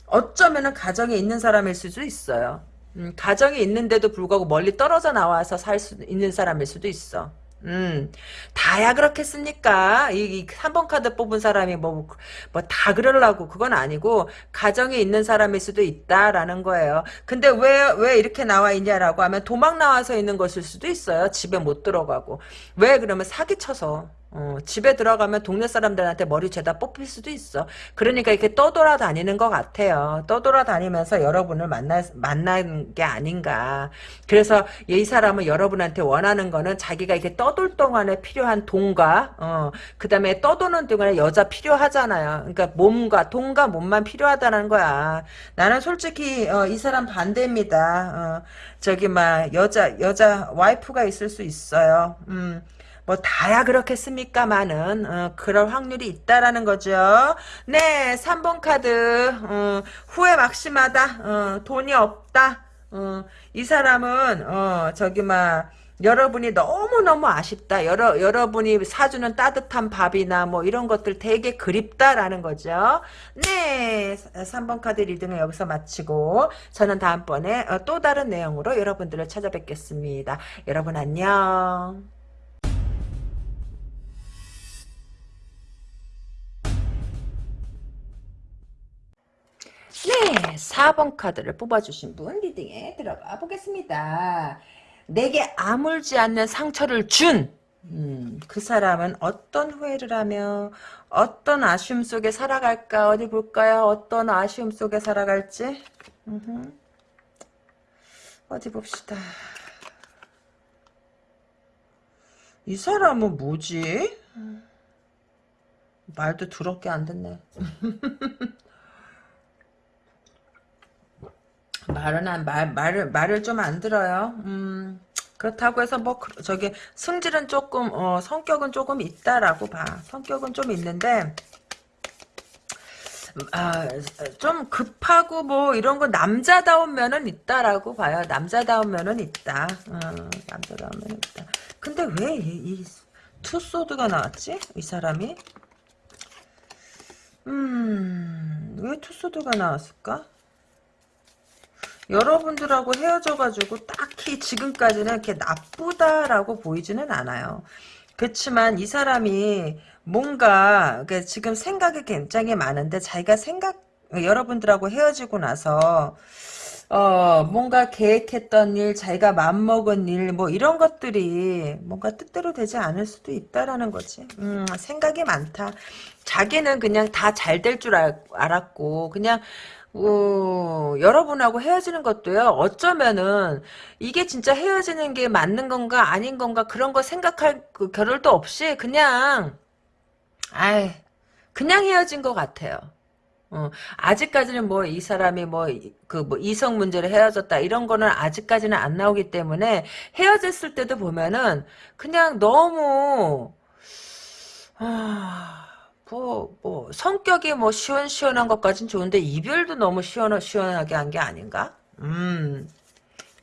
어쩌면은 가정에 있는 사람일 수도 있어요. 음, 가정에 있는데도 불구하고 멀리 떨어져 나와서 살 수 있는 사람일 수도 있어. 음, 다야 그렇겠습니까? 이, 이 3번 카드 뽑은 사람이 뭐, 뭐, 다 그러려고, 그건 아니고, 가정에 있는 사람일 수도 있다라는 거예요. 근데 왜, 왜 이렇게 나와 있냐라고 하면, 도망 나와서 있는 것일 수도 있어요. 집에 못 들어가고. 왜 그러면 사기쳐서. 어, 집에 들어가면 동네 사람들한테 머리 죄다 뽑힐 수도 있어. 그러니까 이렇게 떠돌아다니는 것 같아요. 떠돌아다니면서 여러분을 만나, 만난 게 아닌가. 그래서 이 사람은 여러분한테 원하는 거는 자기가 이렇게 떠돌 동안에 필요한 돈과, 어, 그 다음에 떠도는 동안에 여자 필요하잖아요. 그러니까 몸과, 돈과 몸만 필요하다는 거야. 나는 솔직히, 어, 이 사람 반대입니다. 어, 저기, 막, 여자, 여자, 와이프가 있을 수 있어요. 음. 뭐 다야 그렇겠습니까만은 어, 그럴 확률이 있다라는 거죠. 네, 3번 카드 어, 후회 막심하다. 어, 돈이 없다. 어, 이 사람은 어, 저기 막 여러분이 너무너무 아쉽다. 여러, 여러분이 사주는 따뜻한 밥이나 뭐 이런 것들 되게 그립다라는 거죠. 네. 3번 카드 리딩을 여기서 마치고 저는 다음번에 어, 또 다른 내용으로 여러분들을 찾아뵙겠습니다. 여러분 안녕. 네, 4번 카드를 뽑아주신 분 리딩에 들어가 보겠습니다. 내게 아물지 않는 상처를 준, 음, 그 사람은 어떤 후회를 하며 어떤 아쉬움 속에 살아갈까 어디 볼까요? 어떤 아쉬움 속에 살아갈지 음흠. 어디 봅시다. 이 사람은 뭐지? 말도 더럽게 안 듣네. 말은 안, 말, 말을, 말을 좀 안 들어요. 음, 그렇다고 해서 뭐, 그- 저기, 승질은 조금, 어, 성격은 조금 있다라고 봐. 성격은 좀 있는데, 아, 좀 급하고 뭐, 이런 거 남자다운 면은 있다라고 봐요. 남자다운 면은 있다. 어, 남자다운 면은 있다. 근데 왜 이, 이 투소드가 나왔지? 이 사람이? 음, 왜 투소드가 나왔을까? 여러분들하고 헤어져가지고 딱히 지금까지는 이렇게 나쁘다라고 보이지는 않아요. 그렇지만 이 사람이 뭔가 지금 생각이 굉장히 많은데 자기가 생각 여러분들하고 헤어지고 나서 어 뭔가 계획했던 일, 자기가 맘먹은 일, 뭐 이런 것들이 뭔가 뜻대로 되지 않을 수도 있다라는 거지. 음, 생각이 많다. 자기는 그냥 다 잘 될 줄 알았고 그냥 어, 여러분하고 헤어지는 것도요, 어쩌면은, 이게 진짜 헤어지는 게 맞는 건가, 아닌 건가, 그런 거 생각할 그 겨를도 없이, 그냥, 아이, 그냥 헤어진 것 같아요. 어, 아직까지는 뭐, 이 사람이 뭐, 그, 뭐, 이성 문제로 헤어졌다, 이런 거는 아직까지는 안 나오기 때문에, 헤어졌을 때도 보면은, 그냥 너무, 아, 뭐, 뭐, 성격이 뭐 시원시원한 것까진 좋은데, 이별도 너무 시원, 시원하게 한 게 아닌가? 음.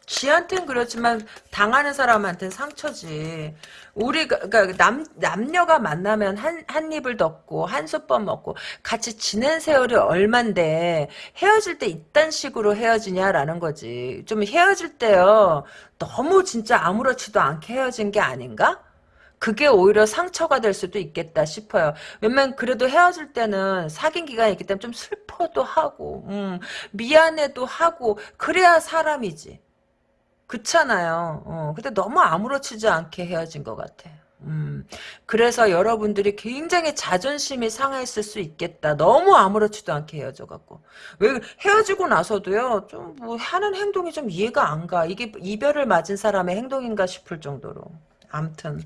지한텐 그렇지만, 당하는 사람한테는 상처지. 우리가, 그니까, 남, 남녀가 만나면 한, 한 입을 덮고, 한 솥밥 먹고, 같이 지낸 세월이 얼만데, 헤어질 때 이딴 식으로 헤어지냐라는 거지. 좀 헤어질 때요, 너무 진짜 아무렇지도 않게 헤어진 게 아닌가? 그게 오히려 상처가 될 수도 있겠다 싶어요. 왜냐면 그래도 헤어질 때는 사귄 기간이 있기 때문에 좀 슬퍼도 하고 음, 미안해도 하고 그래야 사람이지. 그렇잖아요. 어, 근데 너무 아무렇지도 않게 헤어진 것 같아. 음, 그래서 여러분들이 굉장히 자존심이 상했을 수 있겠다. 너무 아무렇지도 않게 헤어져갖고. 왜, 헤어지고 나서도요, 좀, 뭐, 하는 행동이 좀 이해가 안 가. 이게 이별을 맞은 사람의 행동인가 싶을 정도로. 암튼.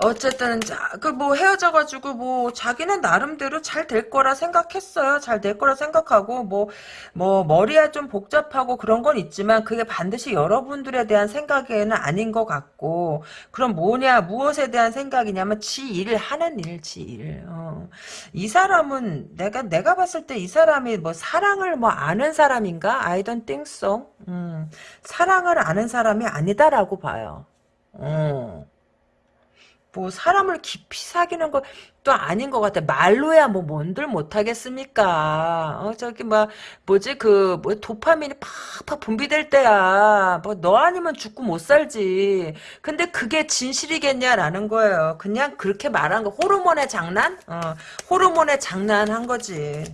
어쨌든 그 뭐 헤어져가지고 뭐 자기는 나름대로 잘 될 거라 생각했어요. 잘 될 거라 생각하고 뭐뭐 머리야 좀 복잡하고 그런 건 있지만 그게 반드시 여러분들에 대한 생각에는 아닌 것 같고 그럼 뭐냐 무엇에 대한 생각이냐면 지 일 하는 일, 지 일. 어. 이 사람은 내가 내가 봤을 때 이 사람이 뭐 사랑을 뭐 아는 사람인가? I don't think so. 음, 사랑을 아는 사람이 아니다라고 봐요. 어. 뭐 사람을 깊이 사귀는 것도 아닌 것 같아. 말로야 뭐 뭔들 못하겠습니까? 어 저기 뭐 뭐지 그 뭐 도파민이 팍팍 분비될 때야. 뭐 너 아니면 죽고 못 살지. 근데 그게 진실이겠냐라는 거예요. 그냥 그렇게 말한 거 호르몬의 장난? 어 호르몬의 장난한 거지.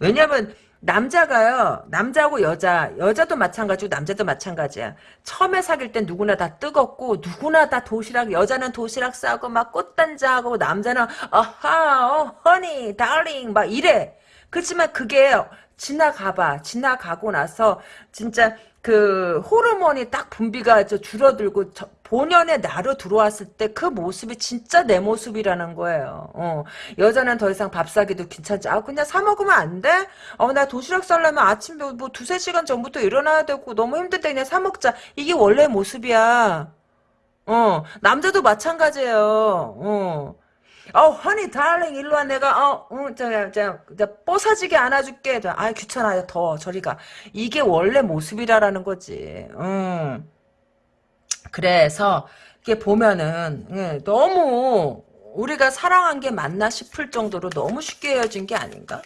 왜냐면 남자가요, 남자하고 여자, 여자도 마찬가지고 남자도 마찬가지야. 처음에 사귈 땐 누구나 다 뜨겁고, 누구나 다 도시락, 여자는 도시락 싸고, 막 꽃단장하고, 남자는, 아하, 어, 허니, 달링, 막 이래. 그렇지만 그게 지나가봐. 지나가고 나서, 진짜, 그 호르몬이 딱 분비가 저 줄어들고 저 본연의 나로 들어왔을 때 그 모습이 진짜 내 모습이라는 거예요. 어, 여자는 더 이상 밥 사기도 귀찮지. 아 그냥 사 먹으면 안 돼? 어 나 도시락 싸려면 아침 뭐, 뭐 두세 시간 전부터 일어나야 되고 너무 힘든데 그냥 사 먹자. 이게 원래 모습이야. 어 남자도 마찬가지예요. 어. 어, 허니, 달링, 일로 와, 내가, 어, 어, 저, 저, 저, 뽀사지게 안아줄게. 저, 아, 귀찮아, 더, 저리 가. 이게 원래 모습이라라는 거지. 음. 그래서, 이게 보면은, 예, 너무, 우리가 사랑한 게 맞나 싶을 정도로 너무 쉽게 헤어진 게 아닌가?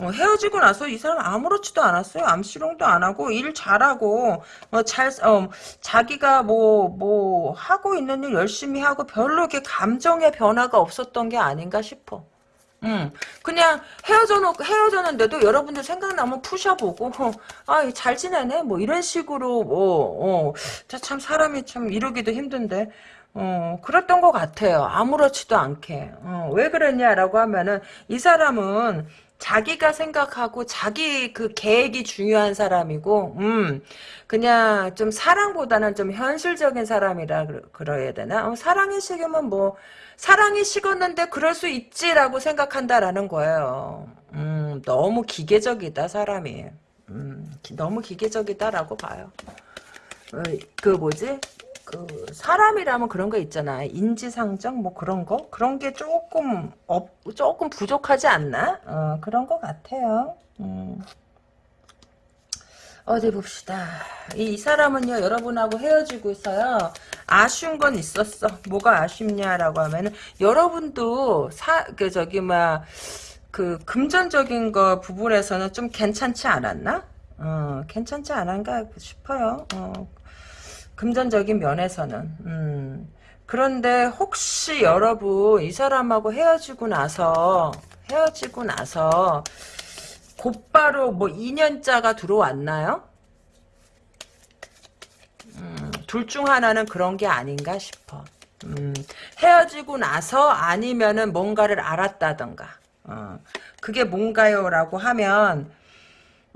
어, 헤어지고 나서 이 사람 아무렇지도 않았어요. 암시롱도 안 하고 일 잘하고 어, 잘 어, 자기가 뭐뭐 하고 있는 일 열심히 하고 별로 이렇게 감정의 변화가 없었던 게 아닌가 싶어. 음, 그냥 헤어져 헤어졌는데도 여러분들 생각나면 푸셔보고 어, 아잘 지내네 뭐 이런 식으로 뭐 어, 참 사람이 참 이러기도 힘든데 어, 그랬던 것 같아요. 아무렇지도 않게. 어, 왜 그랬냐라고 하면은, 이 사람은 자기가 생각하고 자기 그 계획이 중요한 사람이고, 음, 그냥 좀 사랑보다는 좀 현실적인 사람이라 그러, 야 되나? 어, 사랑이 식으면 뭐, 사랑이 식었는데 그럴 수 있지라고 생각한다라는 거예요. 음, 너무 기계적이다, 사람이. 음, 너무 기계적이다라고 봐요. 어, 그 뭐지? 그 사람이라면 그런 거 있잖아. 인지상정 뭐 그런 거 그런 게 조금 업 조금 부족하지 않나? 어, 그런 것 같아요. 음. 어디 봅시다. 이, 이, 사람은요, 여러분하고 헤어지고 있어요. 아쉬운 건 있었어. 뭐가 아쉽냐라고 하면은, 여러분도 사, 그, 저기, 막, 그, 금전적인 거 부분에서는 좀 괜찮지 않았나? 어, 괜찮지 않은가 싶어요. 어, 금전적인 면에서는 음. 그런데 혹시 여러분 이 사람하고 헤어지고 나서 헤어지고 나서 곧바로 뭐 2년짜가 들어왔나요? 음, 둘 중 하나는 그런 게 아닌가 싶어. 음, 헤어지고 나서 아니면은 뭔가를 알았다던가. 어, 그게 뭔가요? 라고 하면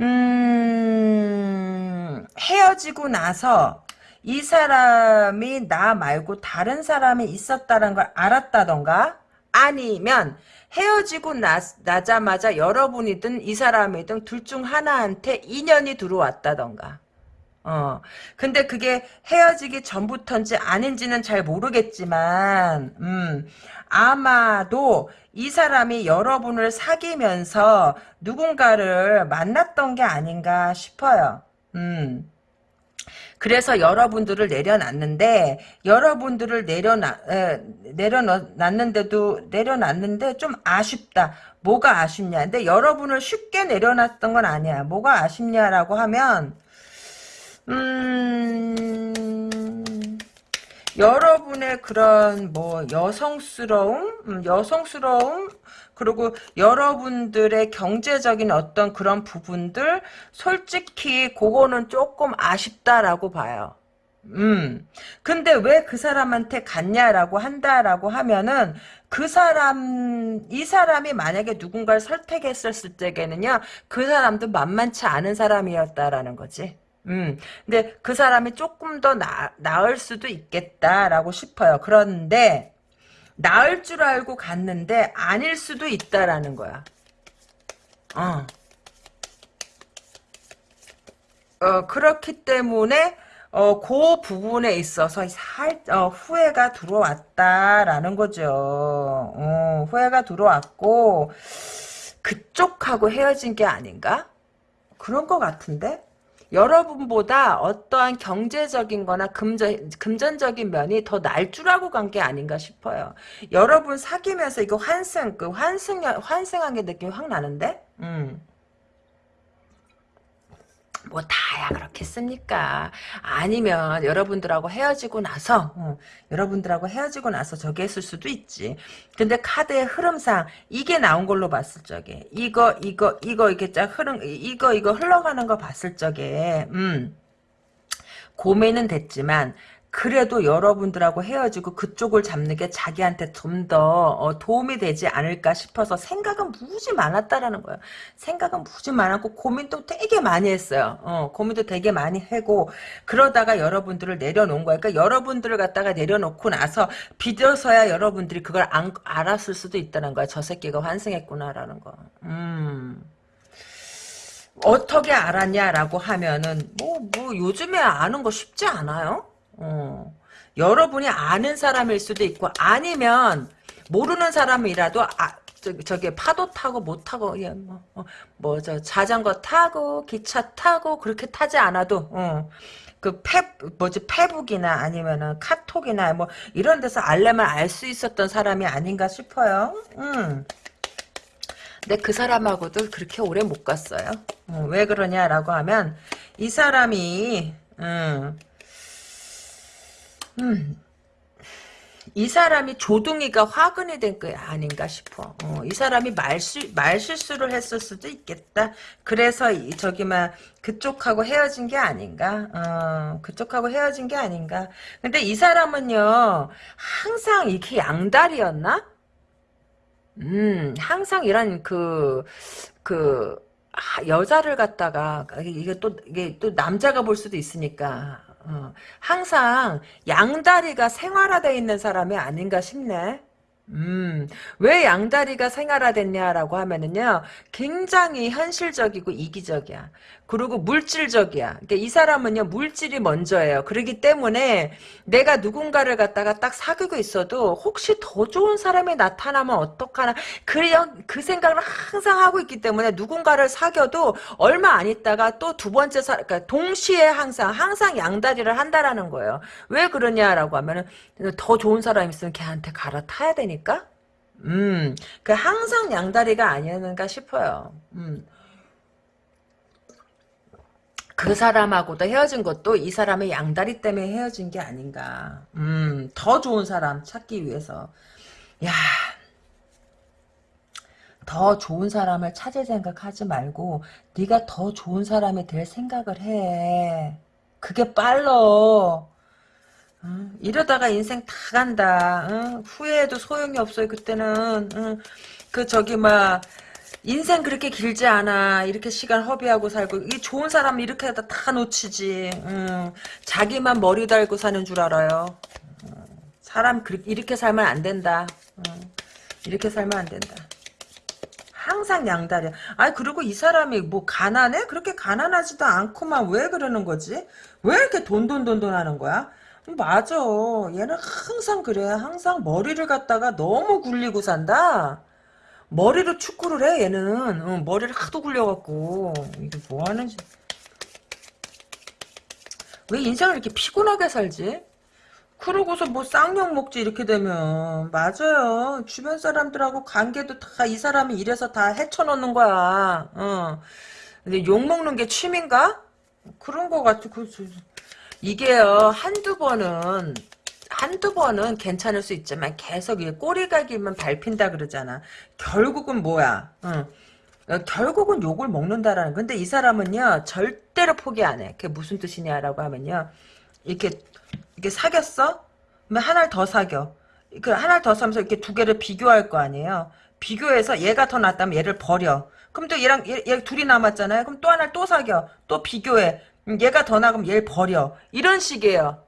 음, 헤어지고 나서 이 사람이 나 말고 다른 사람이 있었다는 걸 알았다던가 아니면 헤어지고 나, 나자마자 여러분이든 이 사람이든 둘 중 하나한테 인연이 들어왔다던가 어. 근데 그게 헤어지기 전부터인지 아닌지는 잘 모르겠지만, 음, 아마도 이 사람이 여러분을 사귀면서 누군가를 만났던 게 아닌가 싶어요. 음. 그래서 여러분들을 내려놨는데 여러분들을 내려놔 에, 내려놨는데도 내려놨는데 좀 아쉽다. 뭐가 아쉽냐? 근데 여러분을 쉽게 내려놨던 건 아니야. 뭐가 아쉽냐라고 하면 음 여러분의 그런 뭐 여성스러움, 음, 여성스러움 그리고 여러분들의 경제적인 어떤 그런 부분들 솔직히 그거는 조금 아쉽다라고 봐요. 음. 근데 왜 그 사람한테 갔냐라고 한다라고 하면은 그 사람 이 사람이 만약에 누군가를 설득했었을 때에는요. 그 사람도 만만치 않은 사람이었다라는 거지. 음. 근데 그 사람이 조금 더 나, 나을 수도 있겠다라고 싶어요. 그런데 나을 줄 알고 갔는데 아닐 수도 있다라는 거야. 어. 어 그렇기 때문에 어, 그 부분에 있어서 살, 어, 후회가 들어왔다라는 거죠. 어, 후회가 들어왔고, 그쪽하고 헤어진 게 아닌가? 그런 것 같은데? 여러분보다 어떠한 경제적인 거나 금전, 금전적인 면이 더 날줄 알고 간 게 아닌가 싶어요. 여러분 사귀면서 이거 환승, 그 환승, 환승한 게 느낌이 확 나는데? 음. 뭐 다야 그렇겠습니까? 아니면 여러분들하고 헤어지고 나서 어, 여러분들하고 헤어지고 나서 저기 했을 수도 있지. 근데 카드의 흐름상 이게 나온 걸로 봤을 적에 이거 이거 이거 이렇게 쫙 흐름 이거 이거 흘러가는 거 봤을 적에 음 고민은 됐지만 그래도 여러분들하고 헤어지고 그쪽을 잡는 게 자기한테 좀더 어, 도움이 되지 않을까 싶어서 생각은 무지 많았다라는 거예요. 생각은 무지 많았고 고민도 되게 많이 했어요. 어, 고민도 되게 많이 하고 그러다가 여러분들을 내려놓은 거예요. 그러니까 여러분들을 갖다가 내려놓고 나서 비뎌서야 여러분들이 그걸 안, 알았을 수도 있다는 거야. 저 새끼가 환승했구나라는 거. 음. 어떻게 알았냐라고 하면은 뭐뭐 요즘에 아는 거 쉽지 않아요. 어. 여러분이 아는 사람일 수도 있고 아니면 모르는 사람이라도 아 저, 저기 파도 타고 못 타고 예, 뭐뭐저 자전거 타고 기차 타고 그렇게 타지 않아도 어. 그 페, 뭐지, 페북이나 아니면은 카톡이나 뭐 이런 데서 알려면 알 수 있었던 사람이 아닌가 싶어요. 음. 근데 그 사람하고도 그렇게 오래 못 갔어요. 어, 왜 그러냐라고 하면 이 사람이 음, 음, 이 사람이 조둥이가 화근이 된거 아닌가 싶어. 어, 이 사람이 말실 말실수를 했을 수도 있겠다. 그래서 이, 저기 막 그쪽하고 헤어진 게 아닌가. 어, 그쪽하고 헤어진 게 아닌가. 근데 이 사람은요 항상 이렇게 양다리였나? 음, 항상 이런 그, 그, 아, 여자를 갖다가, 이게 또, 이게 또 남자가 볼 수도 있으니까, 어, 항상 양다리가 생활화되어 있는 사람이 아닌가 싶네. 음, 왜 양다리가 생활화됐냐라고 하면은요, 굉장히 현실적이고 이기적이야. 그리고 물질적이야. 그러니까 이 사람은요, 물질이 먼저예요. 그러기 때문에 내가 누군가를 갖다가 딱 사귀고 있어도 혹시 더 좋은 사람이 나타나면 어떡하나. 그, 그 생각을 항상 하고 있기 때문에 누군가를 사귀어도 얼마 안 있다가 또 두 번째 사, 그러니까 동시에 항상, 항상 양다리를 한다라는 거예요. 왜 그러냐라고 하면은 더 좋은 사람 있으면 걔한테 갈아타야 되니까? 음, 그 항상 양다리가 아니었는가 싶어요. 음. 그 사람하고도 헤어진 것도 이 사람의 양다리 때문에 헤어진 게 아닌가. 음, 더 좋은 사람 찾기 위해서. 야, 더 좋은 사람을 찾을 생각하지 말고 네가 더 좋은 사람이 될 생각을 해. 그게 빨러. 어, 이러다가 인생 다 간다. 어? 후회해도 소용이 없어요. 그때는 어? 그 저기 막 인생 그렇게 길지 않아. 이렇게 시간 허비하고 살고 이 좋은 사람 이렇게 다 놓치지. 음, 자기만 머리 달고 사는 줄 알아요. 음, 사람 이렇게 살면 안 된다. 음, 이렇게 살면 안 된다. 항상 양다리야. 아니 그리고 이 사람이 뭐 가난해? 그렇게 가난하지도 않고만 왜 그러는 거지? 왜 이렇게 돈돈돈돈 하는 거야? 맞아. 얘는 항상 그래. 항상 머리를 갖다가 너무 굴리고 산다. 머리로 축구를 해 얘는. 어, 머리를 하도 굴려갖고. 이게 뭐하는지 왜 인생을 이렇게 피곤하게 살지? 그러고서 뭐 쌍욕 먹지 이렇게 되면. 맞아요. 주변 사람들하고 관계도 다 이 사람이 이래서 다 헤쳐놓는 거야. 어. 근데 욕 먹는 게 취미인가? 그런 거 같아. 그, 이게요 한두 번은 한두 번은 괜찮을 수 있지만 계속 꼬리가 길면 밟힌다 그러잖아. 결국은 뭐야? 응. 어, 결국은 욕을 먹는다라는. 근데 이 사람은요 절대로 포기 안 해. 그게 무슨 뜻이냐라고 하면요 이렇게 이렇게 사귀었어? 그러면 하나를 더 사겨. 그 하나를 더 사면서 이렇게 두 개를 비교할 거 아니에요. 비교해서 얘가 더 낫다면 얘를 버려. 그럼 또 얘랑 얘, 얘 둘이 남았잖아요. 그럼 또 하나를 또 사겨. 또 비교해. 얘가 더 나가면 얘를 버려. 이런 식이에요.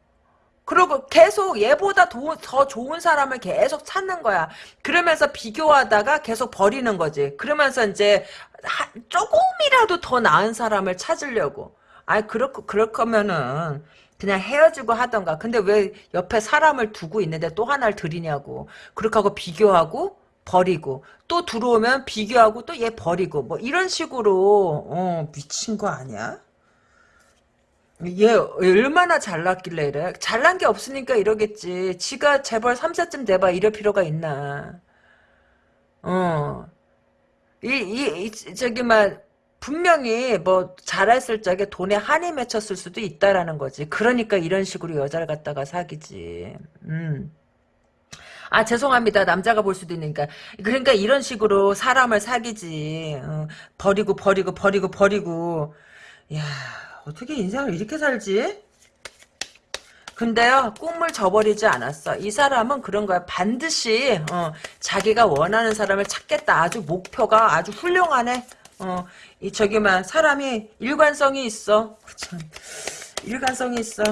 그리고 계속 얘보다 도, 더 좋은 사람을 계속 찾는 거야. 그러면서 비교하다가 계속 버리는 거지. 그러면서 이제 하, 조금이라도 더 나은 사람을 찾으려고. 아이 그렇 그럴 거면은 그냥 헤어지고 하던가. 근데 왜 옆에 사람을 두고 있는데 또 하나를 들이냐고. 그렇게 하고 비교하고 버리고 또 들어오면 비교하고 또 얘 버리고 뭐 이런 식으로 어 미친 거 아니야? 얘 얼마나 잘났길래 이래? 잘난 게 없으니까 이러겠지. 지가 재벌 3세쯤 돼봐 이럴 필요가 있나. 어. 이, 이, 이 저기, 막, 분명히 뭐 잘했을 적에 돈에 한이 맺혔을 수도 있다라는 거지. 그러니까 이런 식으로 여자를 갖다가 사귀지. 음. 아 죄송합니다. 남자가 볼 수도 있으니까. 그러니까 이런 식으로 사람을 사귀지. 어, 버리고 버리고 버리고 버리고. 야 어떻게 인생을 이렇게 살지? 근데요 꿈을 저버리지 않았어. 이 사람은 그런 거야. 반드시 어, 자기가 원하는 사람을 찾겠다. 아주 목표가 아주 훌륭하네. 어, 이 저기만 사람이 일관성이 있어. 참 일관성이 있어.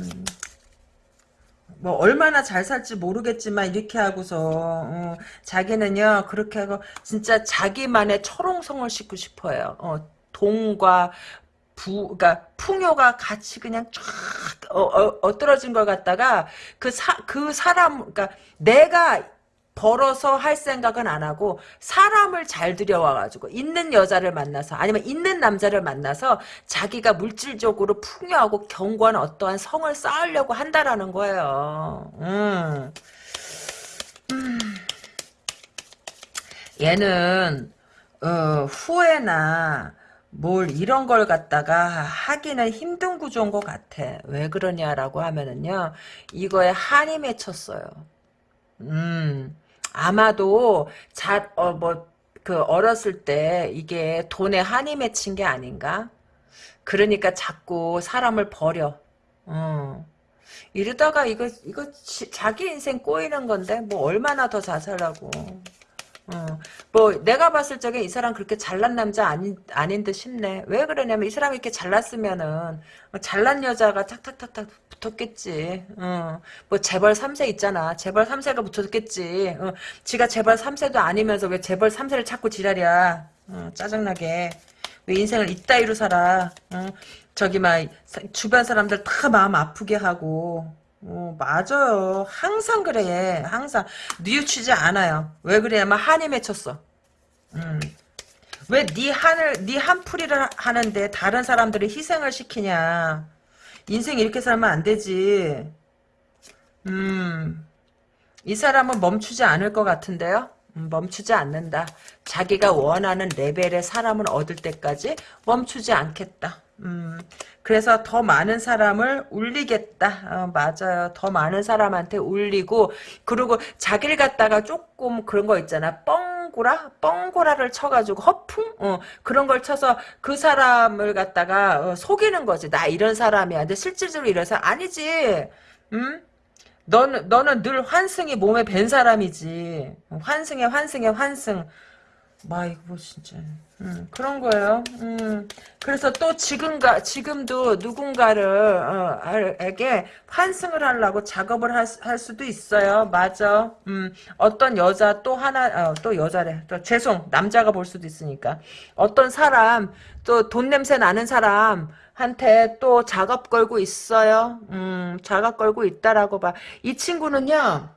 음. 뭐 얼마나 잘 살지 모르겠지만 이렇게 하고서 어, 자기는요 그렇게 하고 진짜 자기만의 철옹성을 싣고 싶어요. 어, 돈과 부, 그러니까 풍요가 같이 그냥 쫙 어, 어, 엎드러진 걸 갖다가 그 사, 그 사람, 그러니까 내가 벌어서 할 생각은 안 하고 사람을 잘 들여와가지고 있는 여자를 만나서 아니면 있는 남자를 만나서 자기가 물질적으로 풍요하고 견고한 어떠한 성을 쌓으려고 한다라는 거예요. 음. 음. 얘는 어, 후회나 뭘 이런 걸 갖다가 하기는 힘든 구조인 것 같아. 왜 그러냐라고 하면은요. 이거에 한이 맺혔어요. 음. 아마도 자, 어, 뭐, 그, 어렸을 때 이게 돈에 한이 맺힌 게 아닌가? 그러니까 자꾸 사람을 버려. 어. 이러다가 이거, 이거, 지, 자기 인생 꼬이는 건데, 뭐, 얼마나 더잘 살라고. 어, 뭐 내가 봤을 적에 이 사람 그렇게 잘난 남자 아닌 아닌 듯 싶네. 왜 그러냐면 이 사람이 이렇게 잘났으면은 어, 잘난 여자가 탁탁탁탁 붙었겠지. 어, 뭐 재벌 3세 있잖아. 재벌 3세가 붙었겠지. 어, 지가 재벌 3세도 아니면서 왜 재벌 3세를 찾고 지랄이야. 어, 짜증나게. 왜 인생을 이따위로 살아. 어, 저기 막 주변 사람들 다 마음 아프게 하고 어, 맞아요. 항상 그래. 항상 뉘우치지 않아요. 왜 그래야만 한이 맺혔어. 음. 왜네 한을 네 한풀이를 하는데 다른 사람들이 희생을 시키냐? 인생 이렇게 살면 안 되지. 음. 이 사람은 멈추지 않을 것 같은데요? 음, 멈추지 않는다. 자기가 원하는 레벨의 사람을 얻을 때까지 멈추지 않겠다. 음, 그래서 더 많은 사람을 울리겠다. 어, 맞아요. 더 많은 사람한테 울리고 그리고 자기를 갖다가 조금 그런 거 있잖아. 뻥고라? 뻥고라를 쳐가지고 허풍? 어, 그런 걸 쳐서 그 사람을 갖다가 어, 속이는 거지. 나 이런 사람이야. 근데 실질적으로 이런 사람 아니지. 음? 너는 너는 늘 환승이 몸에 밴 사람이지. 환승에 환승에 환승. 마 이거 뭐 진짜. 음, 그런 거예요. 음, 그래서 또 지금가, 지금도 누군가를, 어, 에게 환승을 하려고 작업을 할, 할 수도 있어요. 맞아. 음, 어떤 여자 또 하나, 어, 또 여자래. 또, 죄송, 남자가 볼 수도 있으니까. 어떤 사람, 또 돈 냄새 나는 사람, 한테 또 작업 걸고 있어요. 음, 작업 걸고 있다라고 봐. 이 친구는요,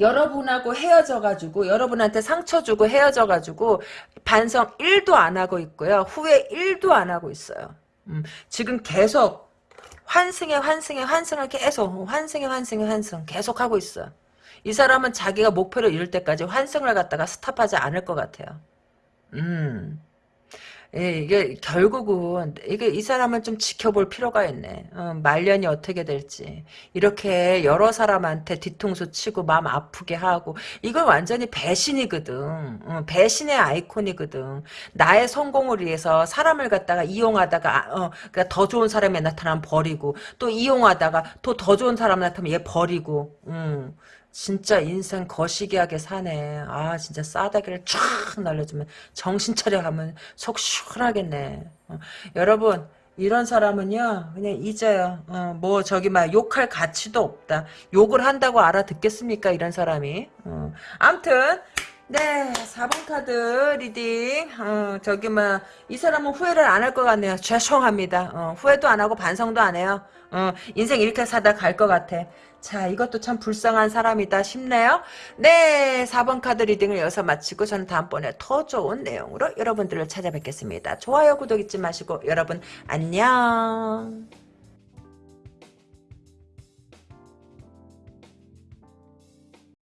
여러분하고 헤어져가지고 여러분한테 상처 주고 헤어져가지고 반성 1도 안 하고 있고요. 후회 1도 안 하고 있어요. 음, 지금 계속 환승에 환승에 환승을 계속 환승에 환승에 환승 계속 하고 있어. 이 사람은 자기가 목표를 이룰 때까지 환승을 갖다가 스탑하지 않을 것 같아요. 음. 예, 이게 결국은 이게 이 사람을 좀 지켜볼 필요가 있네. 어, 말년이 어떻게 될지 이렇게 여러 사람한테 뒤통수 치고 마음 아프게 하고 이건 완전히 배신이거든. 어, 배신의 아이콘이거든. 나의 성공을 위해서 사람을 갖다가 이용하다가 어, 그러니까 더 좋은 사람이 나타나면 버리고 또 이용하다가 또 더 좋은 사람 나타나면 얘 버리고. 음. 진짜 인생 거시기하게 사네. 아 진짜 싸다기를 쫙 날려주면 정신 차려 가면 속 시원하겠네. 어. 여러분 이런 사람은요 그냥 잊어요. 어, 뭐 저기 막 욕할 가치도 없다. 욕을 한다고 알아듣겠습니까 이런 사람이. 어. 암튼 네 4번 카드 reading 어, 저기 막 이 사람은 후회를 안 할 것 같네요. 죄송합니다. 어, 후회도 안 하고 반성도 안 해요. 어, 인생 이렇게 살다 갈 것 같아. 자 이것도 참 불쌍한 사람이다 싶네요. 네 4번 카드 리딩을 여기서 마치고 저는 다음번에 더 좋은 내용으로 여러분들을 찾아뵙겠습니다. 좋아요 구독 잊지 마시고 여러분 안녕.